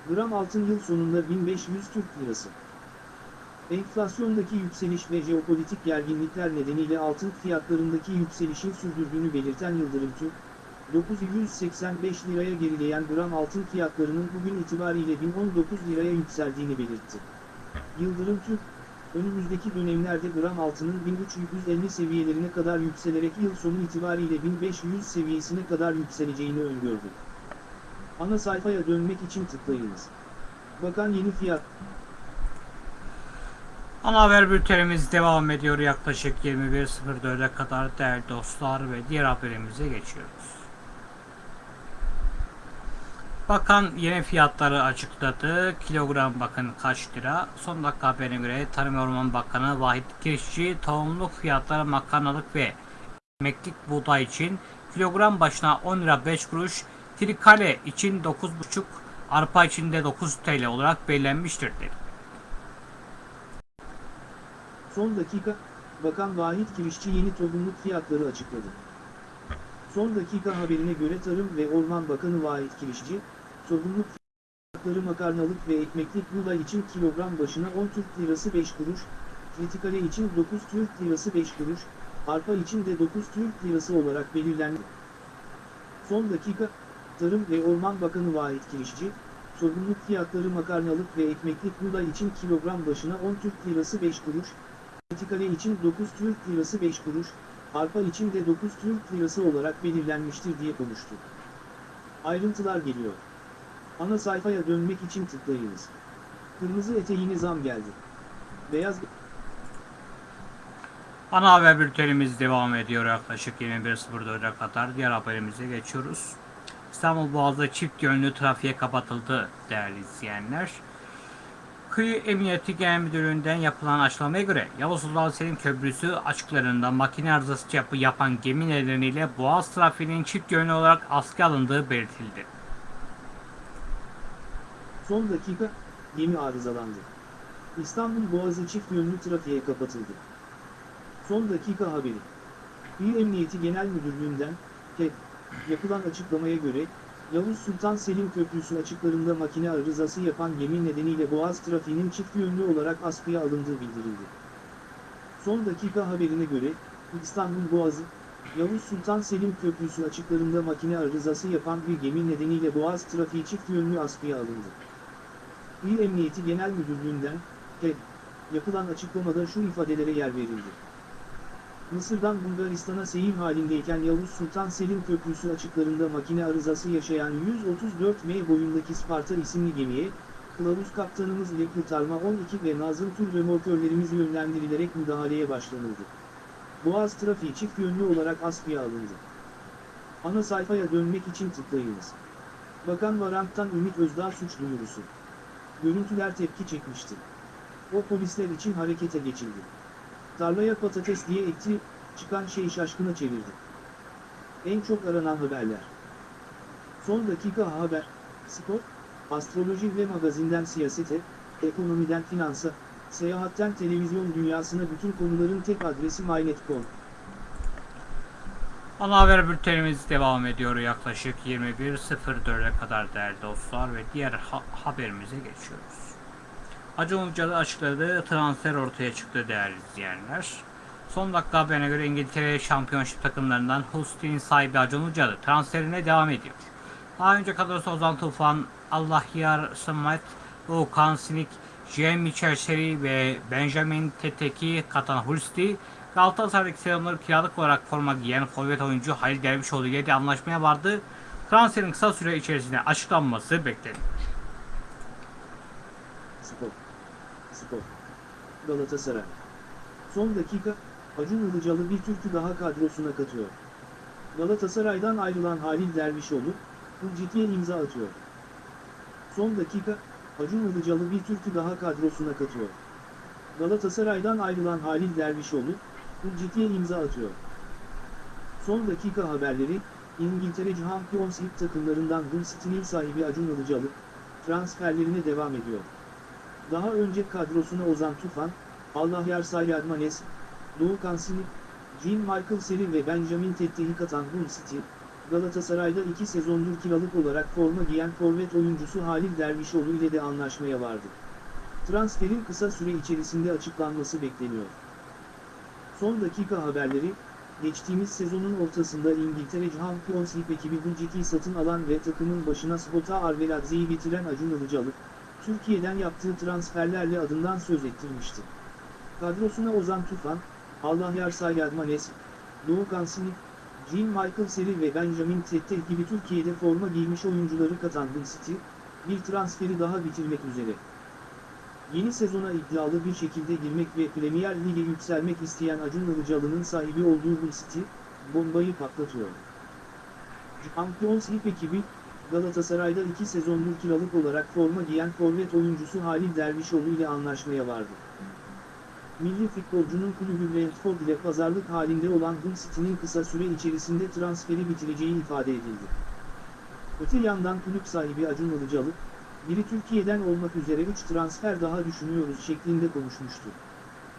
Gram altın yıl sonunda 1500 Türk Lirası. Enflasyondaki yükseliş ve jeopolitik gerginlikler nedeniyle altın fiyatlarındaki yükselişin sürdürdüğünü belirten Yıldırım Türk, 985 liraya gerileyen gram altın fiyatlarının bugün itibariyle 1019 liraya yükseldiğini belirtti. Yıldırım Türk, önümüzdeki dönemlerde gram altının 1350 seviyelerine kadar yükselerek yıl sonu itibariyle 1500 seviyesine kadar yükseleceğini öngördü. Ana sayfaya dönmek için tıklayınız. Bakan yeni fiyat Ana haber bültenimiz devam ediyor yaklaşık 21.04'e kadar değerli dostlar ve diğer haberimize geçiyoruz. Bakan yeni fiyatları açıkladı. Kilogram bakın kaç lira. Son dakika haberine göre Tarım ve Orman Bakanı Vahit Kirişçi tohumluk fiyatları makarnalık ve emeklik buğday için kilogram başına 10 lira 5 kuruş, trikale için 9,5, arpa için de 9 TL olarak belirlenmiştir dedi. Son dakika, Bakan Vahit Kirişçi yeni tohumluk fiyatları açıkladı. Son dakika haberine göre Tarım ve Orman Bakanı Vahit Kirişçi, tohumluk fiyatları makarnalık ve ekmeklik buğday için kilogram başına 10 Türk Lirası 5 kuruş, tritikale için 9 Türk Lirası 5 kuruş, arpa için de 9 Türk Lirası olarak belirlendi. Son dakika, Tarım ve Orman Bakanı Vahit Kirişçi, sorumluluk fiyatları makarnalık ve ekmeklik buğday için kilogram başına 10 Türk Lirası 5 kuruş, tritikale için 9 Türk Lirası 5 kuruş, arpa için de 9 Türk Lirası olarak belirlenmiştir diye konuştu. Ayrıntılar geliyor. Ana sayfaya dönmek için tıklayınız. Kırmızı eteğine zam geldi. Beyaz Ana haber bültenimiz devam ediyor yaklaşık 21.04'e kadar. Diğer haberimize geçiyoruz. İstanbul Boğazı çift yönlü trafiğe kapatıldı değerli izleyenler. Kıyı Emniyeti Genel Müdürlüğü'nden yapılan açıklamaya göre Yavuz Sultan Selim Köprüsü açıklarında makine arızası yapı yapan gemi nedeniyle Boğaz trafiğinin çift yönlü olarak askıya alındığı belirtildi. Son dakika, gemi arızalandı. İstanbul Boğazı çift yönlü trafiğe kapatıldı. Son dakika haberi. İl Emniyeti Genel Müdürlüğü'nden, TED, yapılan açıklamaya göre, Yavuz Sultan Selim Köprüsü açıklarında makine arızası yapan gemi nedeniyle Boğaz trafiğinin çift yönlü olarak askıya alındığı bildirildi. Son dakika haberine göre, İstanbul Boğazı, Yavuz Sultan Selim Köprüsü açıklarında makine arızası yapan bir gemi nedeniyle Boğaz trafiği çift yönlü askıya alındı. İl Emniyeti Genel Müdürlüğü'nden, TED, yapılan açıklamada şu ifadelere yer verildi. Mısır'dan Bulgaristan'a seyir halindeyken Yavuz Sultan Selim Köprüsü açıklarında makine arızası yaşayan 134 M boyundaki Sparta isimli gemiye, kılavuz kaptanımız ile kurtarma 12 ve Nazım Tur remorkörlerimiz yönlendirilerek müdahaleye başlanıldı. Boğaz trafiği çift yönlü olarak askıya alındı. Ana sayfaya dönmek için tıklayınız. Bakan Varank'tan Ümit Özdağ suç duyurusu. Görüntüler tepki çekmişti. O polisler için harekete geçildi. Tarlaya patates diye ekti, çıkan şey şaşkına çevirdi. En çok aranan haberler. Son dakika haber, spor, astroloji ve magazinden siyasete, ekonomiden finansa, seyahatten televizyon dünyasına bütün konuların tek adresi mynet.com. Ana haber bültenimiz devam ediyor yaklaşık 21.04'e kadar değerli dostlar ve diğer ha- haberimize geçiyoruz. Acun Ilıcalı açıkladığı transfer ortaya çıktı değerli izleyenler. Son dakika haberine göre İngiltere şampiyonşip takımlarından City'nin sahibi Acun Ilıcalı transferine devam ediyor. Daha önce kadrosu Ozan Tufan, Allahyar Smith, Okan Sinik, Jem Seri ve Benjamin Teteki katan Hull City, Galatasaray'daki sezonları kiralık olarak forma giyen forvet oyuncu Halil Dervişoğlu ile de anlaşmaya vardı. Transferin kısa süre içerisinde açıklanması bekleniyor. Spor. Spor. Galatasaray. Son dakika, Acun Ilıcalı bir Türk'ü daha kadrosuna katıyor. Galatasaray'dan ayrılan Halil Dervişoğlu, Hılcit'e imza atıyor. Son dakika, Acun Ilıcalı bir Türk'ü daha kadrosuna katıyor. Galatasaray'dan ayrılan Halil Dervişoğlu, Hılcit'e imza atıyor. Son dakika haberleri, İngiltere Champions League takımlarından Hull sahibi Acun Ilıcalı, transferlerine devam ediyor. Daha önce kadrosuna Ozan Tufan, Allahyar Sayyadmanes, Doğu Kansini, Jean Michael Seri ve Benjamin Tettehi katan Hull City, Galatasaray'da iki sezondur kiralık olarak forma giyen forvet oyuncusu Halil Dervişoğlu ile de anlaşmaya vardı. Transferin kısa süre içerisinde açıklanması bekleniyor. Son dakika haberleri, geçtiğimiz sezonun ortasında İngiltere Champions League ekibi Hull City'yi satın alan ve takımın başına Spota Arveladze'yi getiren Acun Ilıcalı, Türkiye'den yaptığı transferlerle adından söz ettirmişti. Kadrosuna Ozan Tufan, Allahyar Sayyadmanes, Doğu Kansini, Jean Michael Seri ve Benjamin Tetteh gibi Türkiye'de forma giymiş oyuncuları katan City, bir transferi daha bitirmek üzere. Yeni sezona iddialı bir şekilde girmek ve Premier Lig'e yükselmek isteyen Acun Ilıcalı'nın sahibi olduğu Hull City, bombayı patlatıyor. Champions League ekibi, Galatasaray'da iki sezondur kiralık olarak forma giyen forvet oyuncusu Halil Dervişoğlu ile anlaşmaya vardı. Milli futbolcunun kulübü Brentford ile pazarlık halinde olan Hull City'nin kısa süre içerisinde transferi bitireceği ifade edildi. Öte yandan kulüp sahibi Acun Ilıcalı, biri Türkiye'den olmak üzere 3 transfer daha düşünüyoruz şeklinde konuşmuştu.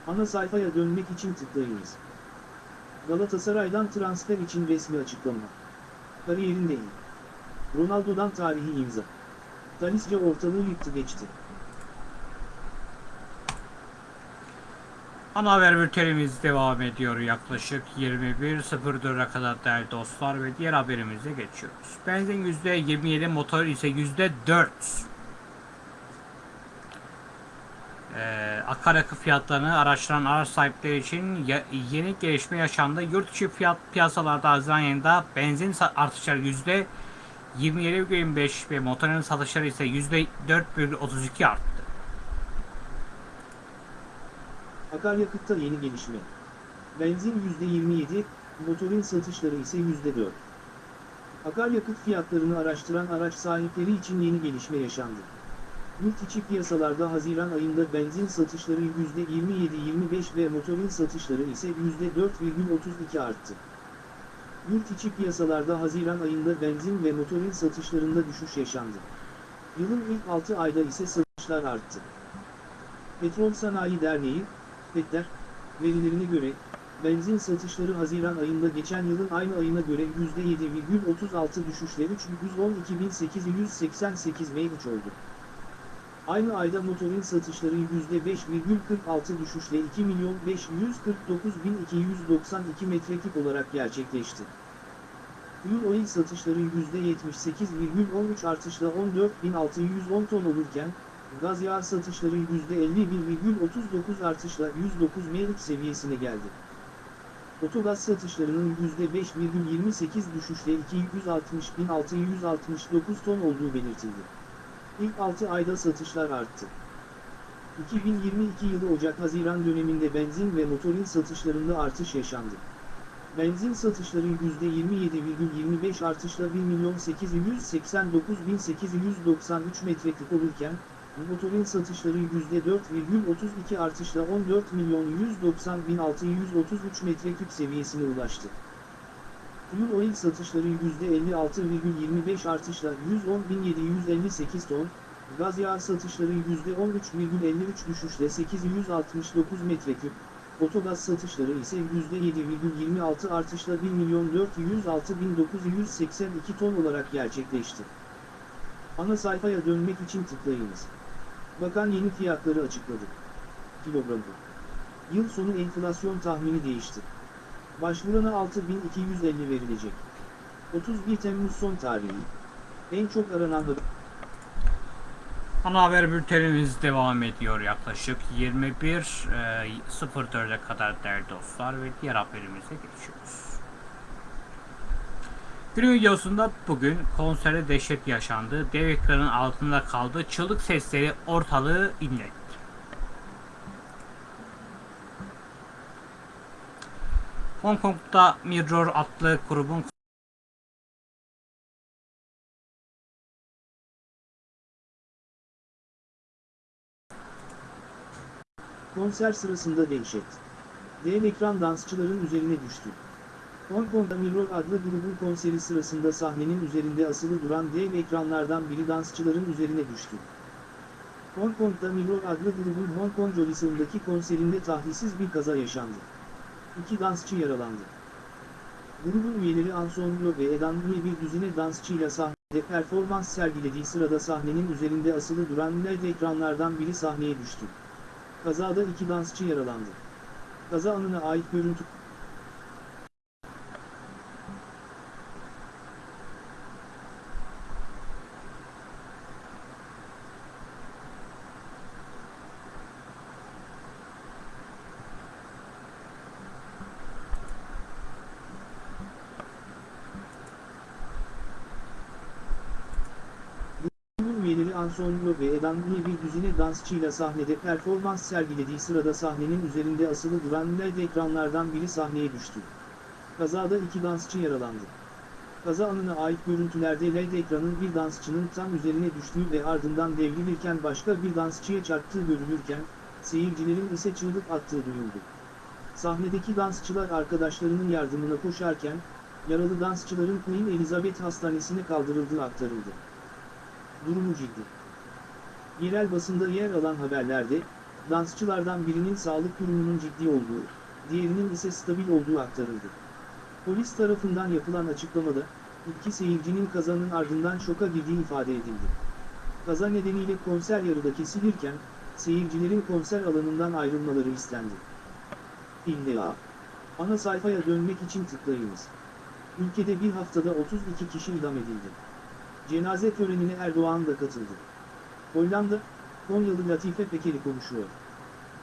Ana sayfaya dönmek için tıklayınız. Galatasaray'dan transfer için resmi açıklama. Kariyerinde iyi. Ronaldo'dan tarihi imza. Talisca ortalığı yıktı geçti. Ana haber bültenimiz devam ediyor yaklaşık 21.04'e kadar değerli dostlar ve diğer haberimize geçiyoruz. Benzin %27, motor ise %4. Ee, akaryakıt fiyatlarını araştıran araç sahipleri için yeni gelişme yaşandı. Yurt içi fiyat piyasalarda Haziran ayında benzin artışları %27,25 ve motorun satışları ise %4,32 arttı. Akaryakıtta yeni gelişme. Benzin %27, motorin satışları ise %4. Akaryakıt fiyatlarını araştıran araç sahipleri için yeni gelişme yaşandı. Yurt içi piyasalarda Haziran ayında benzin satışları %27-25 ve motorin satışları ise %4,32 arttı. Yurt içi piyasalarda Haziran ayında benzin ve motorin satışlarında düşüş yaşandı. Yılın ilk 6 ayda ise satışlar arttı. Petrol Sanayi Derneği, Petler, verilerine göre, benzin satışları Haziran ayında geçen yılın aynı ayına göre %7,36 düşüşle 312.888 meyvuç oldu. Aynı ayda motorin satışları %5,46 düşüşle 2.549.292 metreküp olarak gerçekleşti. Fuel oil satışları %78,13 artışla 14.610 ton olurken, gaz yağı satışları %51,39 artışla 109 mevcut seviyesine geldi. Otogaz satışlarının %5,28 düşüşle 260.669 ton olduğu belirtildi. İlk 6 ayda satışlar arttı. 2022 yılı Ocak-Haziran döneminde benzin ve motorin satışlarında artış yaşandı. Benzin satışları %27,25 artışla 1.889.893 metreküp olurken, motorin satışları %4,32 artışla 14.190.633 metreküp seviyesine ulaştı. Fuel oil satışları %56,25 artışla 110.758 ton, gaz yağı satışları %13,53 düşüşle 869 metreküp, otogaz satışları ise %7,26 artışla 1.406.982 ton olarak gerçekleşti. Ana sayfaya dönmek için tıklayınız. Bakan yeni fiyatları açıkladı. Kilogramı. Yıl sonu enflasyon tahmini değişti. Başvurana 6250 verilecek. 31 Temmuz son tarihi. En çok aranan haber. Ana haber bültenimiz devam ediyor yaklaşık 21.04'e kadar değerli dostlar ve diğer haberimize geçiyoruz. Günün videosunda bugün konserde dehşet yaşandı. Dev ekranın altında kaldı. Çığlık sesleri ortalığı inletti. Hong Kong'da Mirror adlı grubun Konser sırasında dehşet. Dev ekran dansçıların üzerine düştü. Hong Kong'da Mirror adlı grubun konseri sırasında sahnenin üzerinde asılı duran dev ekranlardan biri dansçıların üzerine düştü. Hong Kong'da Mirror adlı grubun Hong Kong Jolisaun'daki konserinde tahlisiz bir kaza yaşandı. İki dansçı yaralandı. Grubun üyeleri Ansonlo ve Edan Lee bir düzine dansçıyla sahnede performans sergilediği sırada sahnenin üzerinde asılı duran LED ekranlardan biri sahneye düştü. Kazada iki dansçı yaralandı. Kaza anına ait görüntü Üyeleri Ansonlo ve Lee bir düzine dansçıyla sahnede performans sergilediği sırada sahnenin üzerinde asılı duran LED ekranlardan biri sahneye düştü. Kazada iki dansçı yaralandı. Kaza anına ait görüntülerde LED ekranın bir dansçının tam üzerine düştüğü ve ardından devrilirken başka bir dansçıya çarptığı görülürken, seyircilerin ise çığlık attığı duyuldu. Sahnedeki dansçılar arkadaşlarının yardımına koşarken, yaralı dansçıların Queen Elizabeth Hastanesi'ne kaldırıldığı aktarıldı. Durumu ciddi. Yerel basında yer alan haberlerde, dansçılardan birinin sağlık durumunun ciddi olduğu, diğerinin ise stabil olduğu aktarıldı. Polis tarafından yapılan açıklamada, iki seyircinin kazanın ardından şoka girdiği ifade edildi. Kaza nedeniyle konser yarıda kesilirken, seyircilerin konser alanından ayrılmaları istendi. İlla. Ana sayfaya dönmek için tıklayınız. Ülkede bir haftada 32 kişi idam edildi. Cenaze törenine Erdoğan da katıldı. Hollanda, Konyalı Latife Pekeli konuşuyor.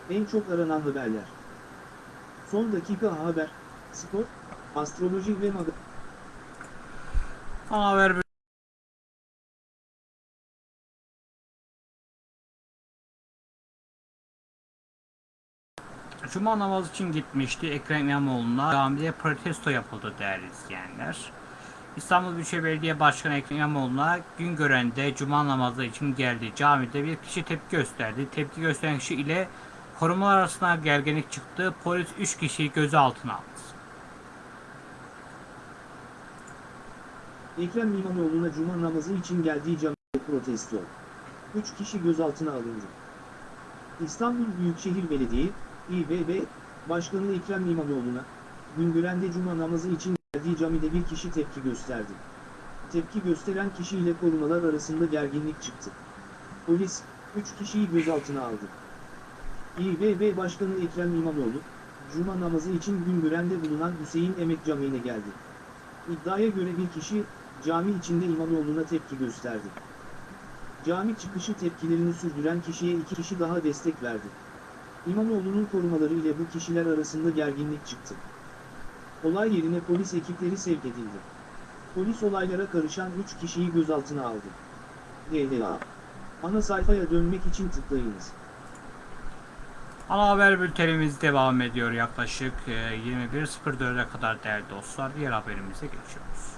En çok aranan haberler. Son dakika haber, spor, astroloji ve mag... Ana haber Cuma namazı için gitmişti. Ekrem İmamoğlu'na camide protesto yapıldı değerli izleyenler. İstanbul Büyükşehir Belediye Başkanı Ekrem İmamoğlu'na gün görende cuma namazı için geldi. Camide bir kişi tepki gösterdi. Tepki gösteren kişi ile korumalar arasında gerginlik çıktı. Polis 3 kişiyi gözaltına aldı. Ekrem İmamoğlu'na cuma namazı için geldiği camide protesto. 3 kişi gözaltına alındı. İstanbul Büyükşehir Belediye, İBB, Başkanı Ekrem İmamoğlu'na, Güngören'de cuma namazı için geldiği camide bir kişi tepki gösterdi. Tepki gösteren kişi ile korumalar arasında gerginlik çıktı. Polis, 3 kişiyi gözaltına aldı. İBB Başkanı Ekrem İmamoğlu, cuma namazı için Güngören'de bulunan Hüseyin Emek Camii'ne geldi. İddiaya göre bir kişi, cami içinde İmamoğlu'na tepki gösterdi. Cami çıkışı tepkilerini sürdüren kişiye iki kişi daha destek verdi. İmamoğlu'nun korumaları ile bu kişiler arasında gerginlik çıktı. Olay yerine polis ekipleri sevk edildi. Polis olaylara karışan 3 kişiyi gözaltına aldı. DDA. Ana sayfaya dönmek için tıklayınız. Ana haber bültenimiz devam ediyor yaklaşık e, 21.04'e kadar değerli dostlar. Diğer haberimize geçiyoruz.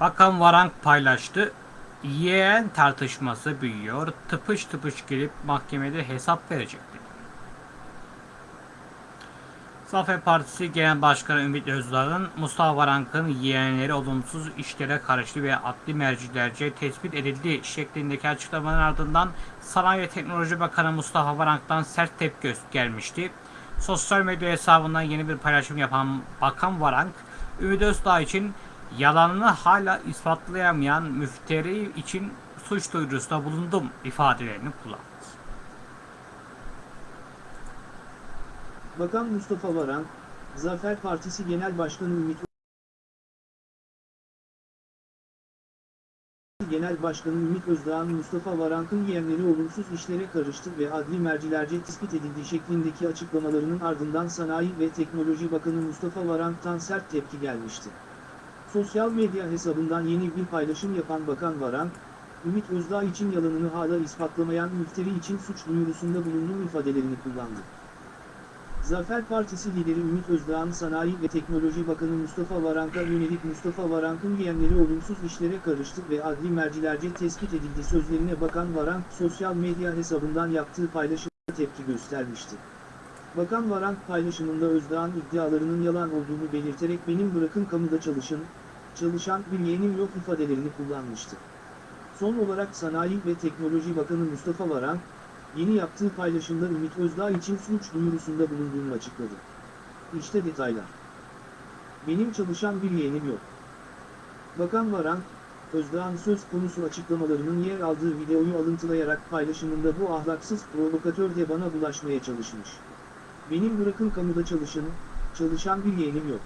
Bakan Varank paylaştı. Yeğen tartışması büyüyor. Tıpış tıpış girip mahkemede hesap verecek dedi. Zafer Partisi Genel Başkanı Ümit Özdağ'ın Mustafa Varank'ın yeğenleri olumsuz işlere karıştı ve adli mercilerce tespit edildi şeklindeki açıklamaların ardından Sanayi ve Teknoloji Bakanı Mustafa Varank'tan sert tepki gelmişti. Sosyal medya hesabından yeni bir paylaşım yapan Bakan Varank, Ümit Özdağ için yalanını hala ispatlayamayan müfteri için suç duyurusunda bulundum ifadelerini kullandı. Bakan Mustafa Varank, Zafer Partisi Genel Başkanı Ümit Genel Başkanı Ümit Özdağ'ın Mustafa Varank'ın yeğenleri olumsuz işlere karıştı ve adli mercilerce tespit edildi şeklindeki açıklamalarının ardından Sanayi ve Teknoloji Bakanı Mustafa Varank'tan sert tepki gelmişti. Sosyal medya hesabından yeni bir paylaşım yapan Bakan Varank, Ümit Özdağ için yalanını hala ispatlamayan müfteri için suç duyurusunda bulunduğu ifadelerini kullandı. Zafer Partisi lideri Ümit Özdağ'ın Sanayi ve Teknoloji Bakanı Mustafa Varank'a yönelik Mustafa Varank'ın yeğenleri olumsuz işlere karıştı ve adli mercilerce tespit edildi sözlerine Bakan Varank sosyal medya hesabından yaptığı paylaşımda tepki göstermişti. Bakan Varank paylaşımında Özdağ'ın iddialarının yalan olduğunu belirterek benim bırakın kamuda çalışın, çalışan bir yeğenim yok ifadelerini kullanmıştı. Son olarak Sanayi ve Teknoloji Bakanı Mustafa Varank, yeni yaptığı paylaşımda Ümit Özdağ için suç duyurusunda bulunduğunu açıkladı. İşte detaylar. Benim çalışan bir yeğenim yok. Bakan Varank, Özdağ'ın söz konusu açıklamalarının yer aldığı videoyu alıntılayarak paylaşımında bu ahlaksız provokatör de bana bulaşmaya çalışmış. Benim bırakın kamuda çalışın, çalışan bir yeğenim yok.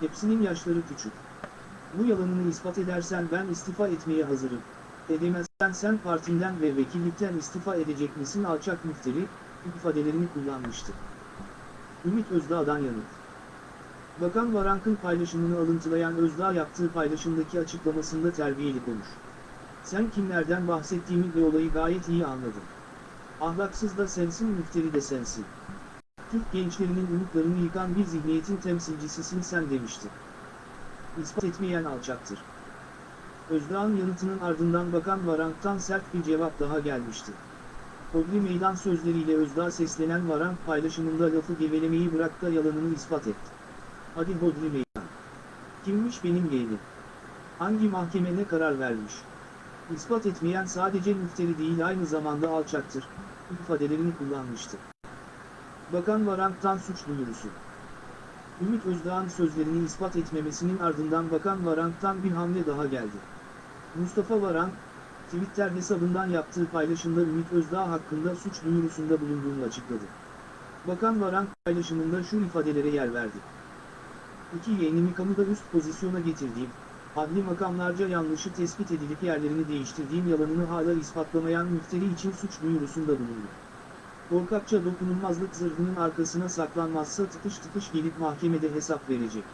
Hepsinin yaşları küçük. Bu yalanını ispat edersen ben istifa etmeye hazırım. Edemezsen sen partinden ve vekillikten istifa edecek misin alçak müfteri, ifadelerini kullanmıştı. Ümit Özdağ'dan yanıt. Bakan Varank'ın paylaşımını alıntılayan Özdağ yaptığı paylaşımdaki açıklamasında terbiyeli konuş. Sen kimlerden bahsettiğimi ve olayı gayet iyi anladın. Ahlaksız da sensin müfteri de sensin. Türk gençlerinin umutlarını yıkan bir zihniyetin temsilcisisin sen demişti. İspat etmeyen alçaktır. Özdağ'ın yanıtının ardından Bakan Varank'tan sert bir cevap daha gelmişti. Hodri meydan sözleriyle Özdağ seslenen Varank paylaşımında lafı gevelemeyi bırak da yalanını ispat et. Hadi Hodri meydan. Kimmiş benim yeğenim? Hangi mahkeme ne karar vermiş? İspat etmeyen sadece müfteri değil aynı zamanda alçaktır, ifadelerini kullanmıştı. Bakan Varank'tan suç duyurusu. Ümit Özdağ'ın sözlerini ispat etmemesinin ardından Bakan Varank'tan bir hamle daha geldi. Mustafa Varank, Twitter hesabından yaptığı paylaşımda Ümit Özdağ hakkında suç duyurusunda bulunduğunu açıkladı. Bakan Varank paylaşımında şu ifadelere yer verdi. İki yeğenimi kamuda üst pozisyona getirdiğim, adli makamlarca yanlışı tespit edilip yerlerini değiştirdiğim yalanını hala ispatlamayan müfteri için suç duyurusunda bulundu. Korkakça dokunulmazlık zırhının arkasına saklanmazsa tıkış tıkış gelip mahkemede hesap verecek.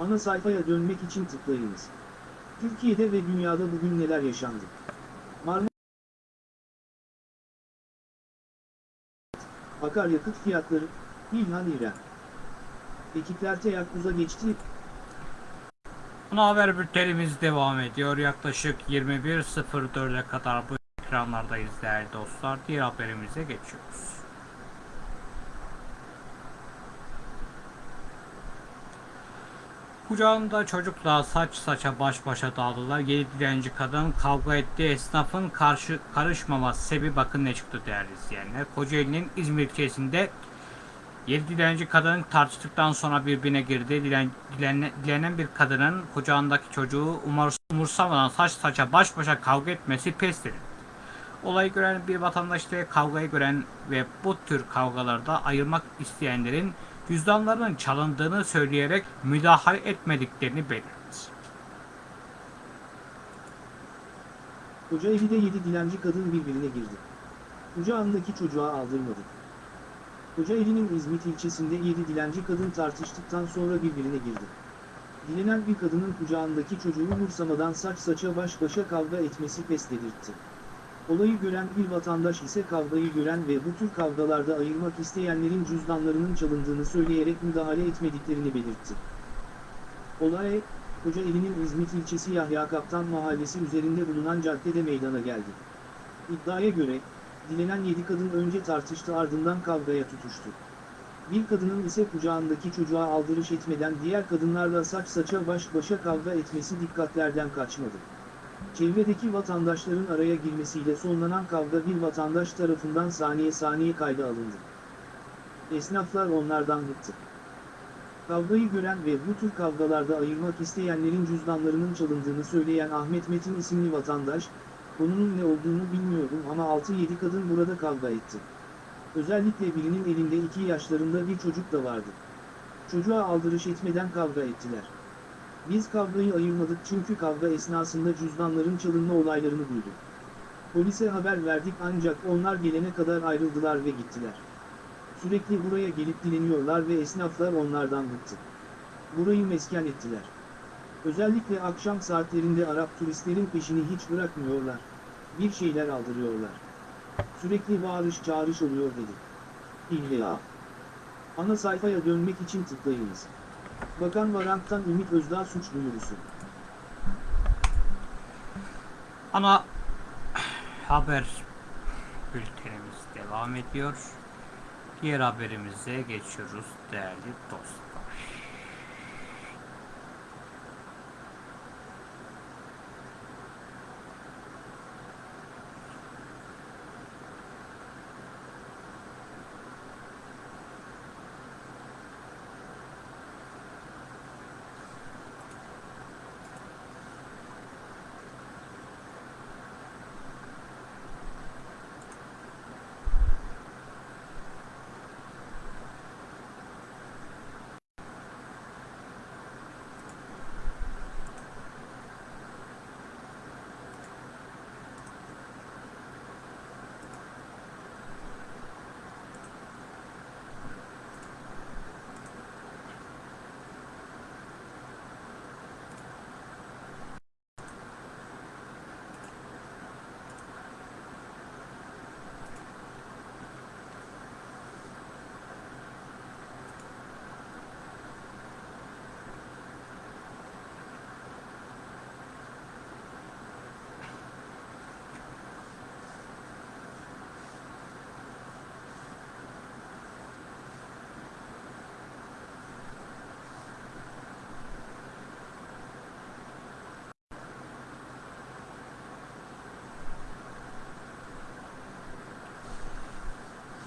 Ana sayfaya dönmek için tıklayınız. Türkiye'de ve dünyada bugün neler yaşandı? Marmara Akaryakıt fiyatları, İlhan İrem. Ekipler teyakkuza geçti, Ana haber bültenimiz devam ediyor. Yaklaşık 21.04'e kadar bu ekranlardayız değerli dostlar. Diğer haberimize geçiyoruz. Kucağında çocukla saç saça baş başa dağıldılar. Yedi dilenci kadın kavga etti. Esnafın karşı karışmaması sebebi bakın ne çıktı değerli izleyenler. Kocaeli'nin İzmir ilçesinde Yedi dilenci kadın tartıştıktan sonra birbirine girdi. Dilen, dilene- dilenen bir kadının kucağındaki çocuğu umursamadan saç saça baş başa kavga etmesi pes edildi. Olayı gören bir vatandaş da kavgayı gören ve bu tür kavgalarda ayırmak isteyenlerin cüzdanlarının çalındığını söyleyerek müdahale etmediklerini belirtti. Kocaeli'de yedi dilenci kadın birbirine girdi. Kucağındaki çocuğa aldırmadı. Kocaeli'nin İzmit ilçesinde yedi dilenci kadın tartıştıktan sonra birbirine girdi. Dilenen bir kadının kucağındaki çocuğu umursamadan saç saça baş başa kavga etmesi pes dedirtti. Olayı gören bir vatandaş ise kavgayı gören ve bu tür kavgalarda ayırmak isteyenlerin cüzdanlarının çalındığını söyleyerek müdahale etmediklerini belirtti. Olay, Kocaeli'nin İzmit ilçesi Yahya Kaptan mahallesi üzerinde bulunan caddede meydana geldi. İddiaya göre, dilenen yedi kadın önce tartıştı ardından kavgaya tutuştu. Bir kadının ise kucağındaki çocuğa aldırış etmeden diğer kadınlarla saç saça baş başa kavga etmesi dikkatlerden kaçmadı. Çevredeki vatandaşların araya girmesiyle sonlanan kavga bir vatandaş tarafından saniye saniye kayda alındı. Esnaflar onlardan bıktı. Kavgayı gören ve bu tür kavgalarda ayırmak isteyenlerin cüzdanlarının çalındığını söyleyen Ahmet Metin isimli vatandaş, konunun ne olduğunu bilmiyorum ama 6-7 kadın burada kavga etti. Özellikle birinin elinde 2 yaşlarında bir çocuk da vardı. Çocuğa aldırış etmeden kavga ettiler. Biz kavgayı ayırmadık çünkü kavga esnasında cüzdanların çalınma olaylarını duyduk. Polise haber verdik ancak onlar gelene kadar ayrıldılar ve gittiler. Sürekli buraya gelip dileniyorlar ve esnaflar onlardan bıktı. Burayı mesken ettiler. Özellikle akşam saatlerinde Arap turistlerin peşini hiç bırakmıyorlar. Bir şeyler aldırıyorlar. Sürekli bağırış çağırış oluyor dedi. İlla. Ana sayfaya dönmek için tıklayınız. Bakan Varank'tan Ümit Özdağ suç duyurusu. Ana haber bültenimiz devam ediyor. Diğer haberimize geçiyoruz değerli dostlar.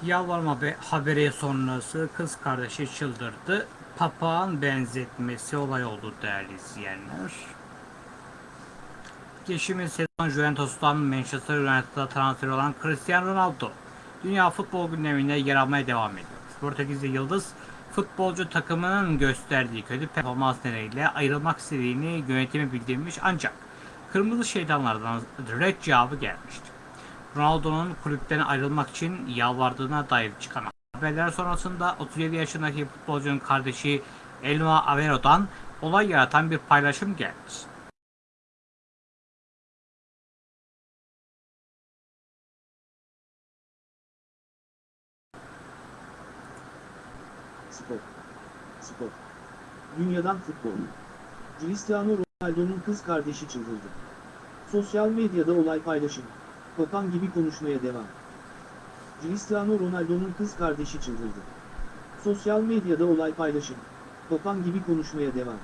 Yalvarma be- haberi sonrası kız kardeşi çıldırdı. Papağan benzetmesi olay oldu değerli izleyenler. Geçtiğimiz sezon Juventus'tan Manchester United'a transfer olan Cristiano Ronaldo dünya futbol gündeminde yer almaya devam ediyor. Portekizli Yıldız futbolcu takımının gösterdiği kötü performans nedeniyle ayrılmak istediğini yönetime bildirmiş ancak Kırmızı Şeytanlardan red cevabı gelmişti. Ronaldo'nun kulüpten ayrılmak için yalvardığına dair çıkan haberler sonrasında 37 yaşındaki futbolcunun kardeşi Elma Avero'dan olay yaratan bir paylaşım geldi. Spor. Spor. Dünyadan futbol. Cristiano Ronaldo'nun kız kardeşi çıldırdı. Sosyal medyada olay paylaşım. Papan gibi konuşmaya devam. Cristiano Ronaldo'nun kız kardeşi çıldırdı. Sosyal medyada olay paylaşım. Papan gibi konuşmaya devam.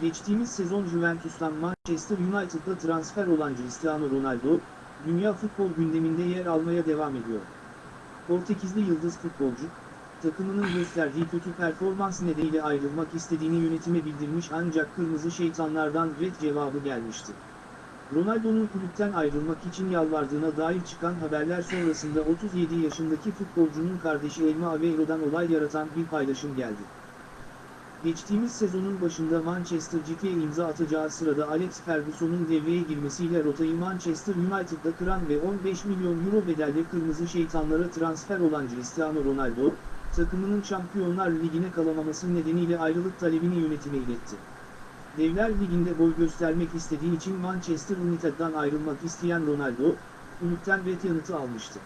Geçtiğimiz sezon Juventus'tan Manchester United'a transfer olan Cristiano Ronaldo, dünya futbol gündeminde yer almaya devam ediyor. Portekizli yıldız futbolcu, takımının gösterdiği kötü performans nedeniyle ayrılmak istediğini yönetime bildirmiş ancak kırmızı şeytanlardan red cevabı gelmişti. Ronaldo'nun kulüpten ayrılmak için yalvardığına dair çıkan haberler sonrasında 37 yaşındaki futbolcunun kardeşi Elma Aveiro'dan olay yaratan bir paylaşım geldi. Geçtiğimiz sezonun başında Manchester City'ye imza atacağı sırada Alex Ferguson'un devreye girmesiyle rotayı Manchester United'da kıran ve 15 milyon euro bedelle kırmızı şeytanlara transfer olan Cristiano Ronaldo, takımının Şampiyonlar Ligi'ne kalamaması nedeniyle ayrılık talebini yönetime iletti. Devler Ligi'nde boy göstermek istediği için Manchester United'dan ayrılmak isteyen Ronaldo, kulüpten red yanıtı almıştı.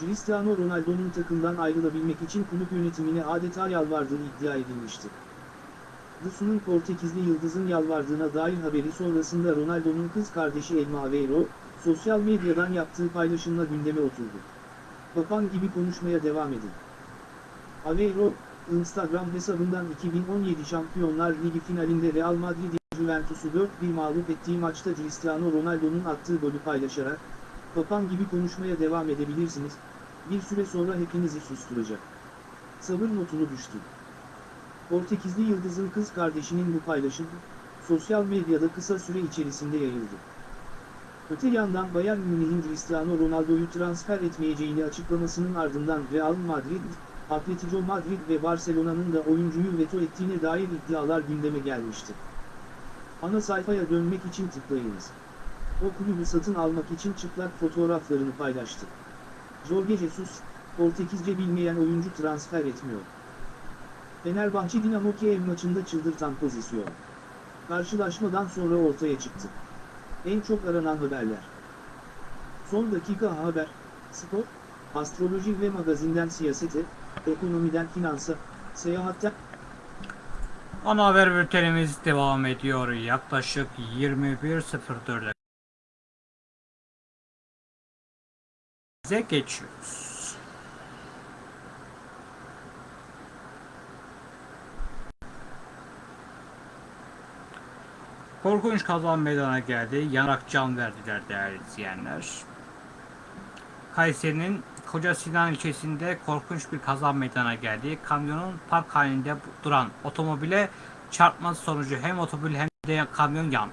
Cristiano Ronaldo'nun takımdan ayrılabilmek için kulüp yönetimine adeta yalvardığı iddia edilmişti. The Sun'un Portekizli yıldızın yalvardığına dair haberi sonrasında Ronaldo'nun kız kardeşi Elma Aveiro, sosyal medyadan yaptığı paylaşımla gündeme oturdu. Papan gibi konuşmaya devam edin. Aveiro, Instagram hesabından 2017 Şampiyonlar Ligi finalinde Real Madrid Juventus'u 4-1 mağlup ettiği maçta Cristiano Ronaldo'nun attığı golü paylaşarak, Papan gibi konuşmaya devam edebilirsiniz, bir süre sonra hepinizi susturacak. Sabır notunu düştü. Portekizli Yıldız'ın kız kardeşinin bu paylaşımı, sosyal medyada kısa süre içerisinde yayıldı. Öte yandan Bayern Münih'in Cristiano Ronaldo'yu transfer etmeyeceğini açıklamasının ardından Real Madrid, Atletico Madrid ve Barcelona'nın da oyuncuyu veto ettiğine dair iddialar gündeme gelmişti. Ana sayfaya dönmek için tıklayınız. O kulübü satın almak için çıplak fotoğraflarını paylaştı. Jorge Jesus, Portekizce bilmeyen oyuncu transfer etmiyor. Fenerbahçe Dinamo Kiev maçında çıldırtan pozisyon. Karşılaşmadan sonra ortaya çıktı. En çok aranan haberler. Son dakika haber, spor, astroloji ve magazinden siyasete, ekonomiden finansa, seyahatten Ana haber bültenimiz devam ediyor. Yaklaşık 21.04'e bize geçiyoruz. Korkunç kaza meydana geldi. Yanarak can verdiler değerli izleyenler. Kayseri'nin Koca Sinan ilçesinde korkunç bir kaza meydana geldi. Kamyonun park halinde duran otomobile çarpması sonucu hem otomobil hem de kamyon yandı.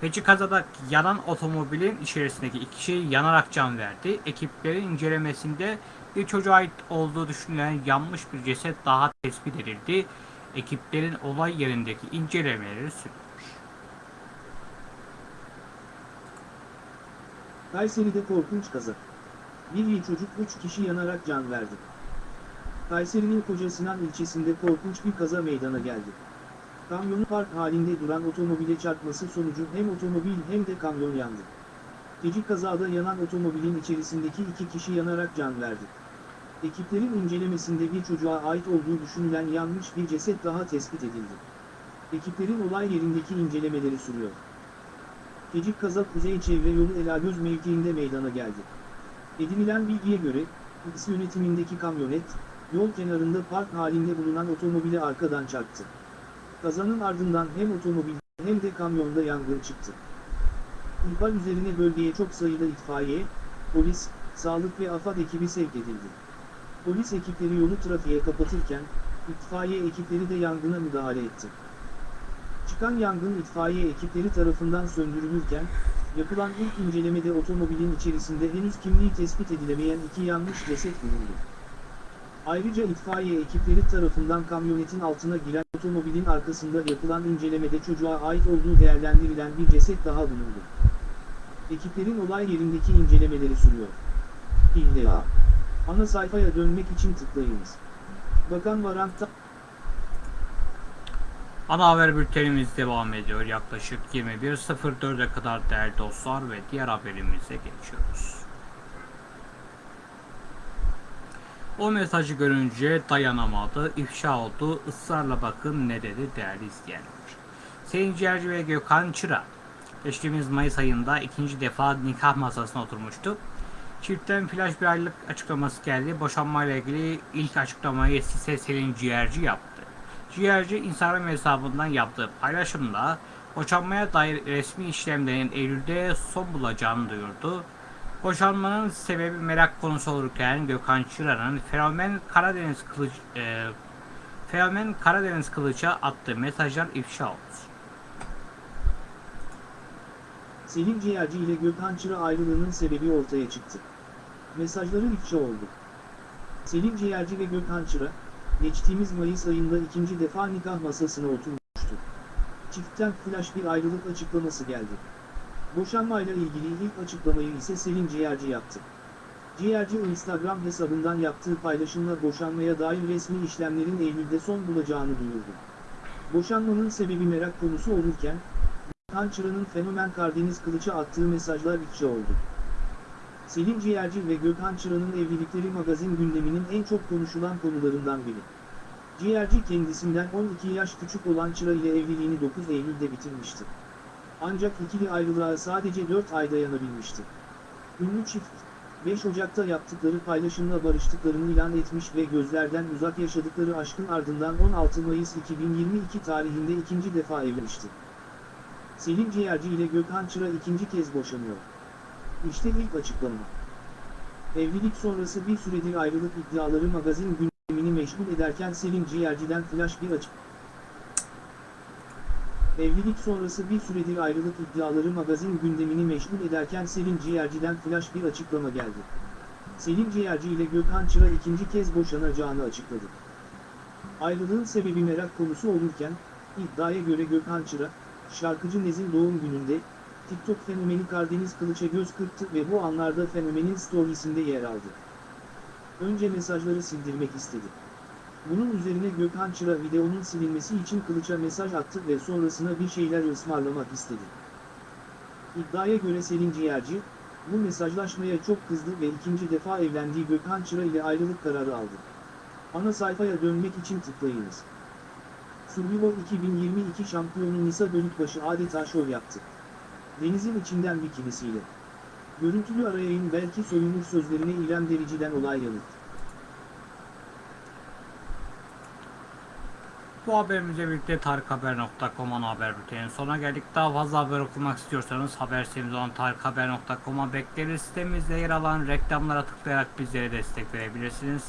Peki kazada yanan otomobilin içerisindeki iki kişi yanarak can verdi. Ekiplerin incelemesinde bir çocuğa ait olduğu düşünülen yanmış bir ceset daha tespit edildi. Ekiplerin olay yerindeki incelemeleri sürüyor. Kayseri'de korkunç kaza. Bir çocuk 3 kişi yanarak can verdi. Kayseri'nin Koca Sinan ilçesinde korkunç bir kaza meydana geldi. Kamyonun park halinde duran otomobile çarpması sonucu hem otomobil hem de kamyon yandı. Gece kazada yanan otomobilin içerisindeki iki kişi yanarak can verdi. Ekiplerin incelemesinde bir çocuğa ait olduğu düşünülen yanmış bir ceset daha tespit edildi. Ekiplerin olay yerindeki incelemeleri sürüyor. Gecik kaza Kuzey Çevre Yolu Elagöz mevkiinde meydana geldi. Edinilen bilgiye göre, X yönetimindeki kamyonet, yol kenarında park halinde bulunan otomobile arkadan çarptı. Kazanın ardından hem otomobil hem de kamyonda yangın çıktı. İhbar üzerine bölgeye çok sayıda itfaiye, polis, sağlık ve AFAD ekibi sevk edildi. Polis ekipleri yolu trafiğe kapatırken, itfaiye ekipleri de yangına müdahale etti. Çıkan yangın itfaiye ekipleri tarafından söndürülürken, yapılan ilk incelemede otomobilin içerisinde henüz kimliği tespit edilemeyen iki yanmış ceset bulundu. Ayrıca itfaiye ekipleri tarafından kamyonetin altına giren otomobilin arkasında yapılan incelemede çocuğa ait olduğu değerlendirilen bir ceset daha bulundu. Ekiplerin olay yerindeki incelemeleri sürüyor. İlla. Ana sayfaya dönmek için tıklayınız. Bakan Varant'ta Ana haber bültenimiz devam ediyor. Yaklaşık 21.04'e kadar değerli dostlar ve diğer haberimize geçiyoruz. O mesajı görünce dayanamadı, ifşa oldu, ısrarla bakın ne dedi değerli izleyenler. Sayın Ciğerci ve Gökhan Çıra, geçtiğimiz Mayıs ayında ikinci defa nikah masasına oturmuştu. Çiftten flash bir aylık açıklaması geldi. Boşanmayla ilgili ilk açıklamayı ise Selin Ciğerci yaptı. Ciğerci Instagram hesabından yaptığı paylaşımda boşanmaya dair resmi işlemlerin Eylül'de son bulacağını duyurdu. Boşanmanın sebebi merak konusu olurken Gökhan Çıra'nın fenomen Karadeniz Kılıç e, fenomen Karadeniz Kılıç'a attığı mesajlar ifşa oldu. Selin Ciğerci ile Gökhan Çıra ayrılığının sebebi ortaya çıktı. Mesajları ifşa oldu. Selin Ciğerci ve Gökhan Çıra, geçtiğimiz Mayıs ayında ikinci defa nikah masasına oturmuştu. Çiftten flash bir ayrılık açıklaması geldi. Boşanmayla ilgili ilk açıklamayı ise Selin Ciğerci yaptı. Ciğerci Instagram hesabından yaptığı paylaşımla boşanmaya dair resmi işlemlerin Eylül'de son bulacağını duyurdu. Boşanmanın sebebi merak konusu olurken, Gökhan Çıra'nın fenomen Karadeniz Kılıç'a attığı mesajlar ifşa oldu. Selin Ciğerci ve Gökhan Çıra'nın evlilikleri magazin gündeminin en çok konuşulan konularından biri. Ciğerci kendisinden 12 yaş küçük olan Çıra ile evliliğini 9 Eylül'de bitirmişti. Ancak ikili ayrılığa sadece 4 ay dayanabilmişti. Ünlü çift, 5 Ocak'ta yaptıkları paylaşımla barıştıklarını ilan etmiş ve gözlerden uzak yaşadıkları aşkın ardından 16 Mayıs 2022 tarihinde ikinci defa evlenmişti. Selin Ciğerci ile Gökhan Çıra ikinci kez boşanıyor. İşte ilk açıklama. Evlilik sonrası bir süredir ayrılık iddiaları magazin gündemini meşgul ederken Selin Ciğerci'den flash bir açık. Evlilik sonrası bir süredir ayrılık iddiaları magazin gündemini meşgul ederken Selin Ciğerci'den flash bir açıklama geldi. Selin Ciğerci ile Gökhan Çıra ikinci kez boşanacağını açıkladı. Ayrılığın sebebi merak konusu olurken, iddiaya göre Gökhan Çıra, şarkıcı Nez'in doğum gününde, TikTok fenomeni Karadeniz Kılıç'a göz kırptı ve bu anlarda fenomenin storiesinde yer aldı. Önce mesajları sildirmek istedi. Bunun üzerine Gökhan Çıra videonun silinmesi için Kılıç'a mesaj attı ve sonrasına bir şeyler ısmarlamak istedi. İddiaya göre Selin Ciğerci, bu mesajlaşmaya çok kızdı ve ikinci defa evlendiği Gökhan Çıra ile ayrılık kararı aldı. Ana sayfaya dönmek için tıklayınız. Survivor 2022 şampiyonu Nisa Bölükbaşı adeta şov yaptı. Denizin içinden bikinisiyle. Görüntülü arayayın belki soyunur sözlerine İrem Derici'den olay yanıt. Bu haberimizle birlikte tarikhaber.com haber bültenin sonuna geldik. Daha fazla haber okumak istiyorsanız haber sitemiz olan tarikhaber.com'a bekleriz. Sitemizde yer alan reklamlara tıklayarak bizlere destek verebilirsiniz.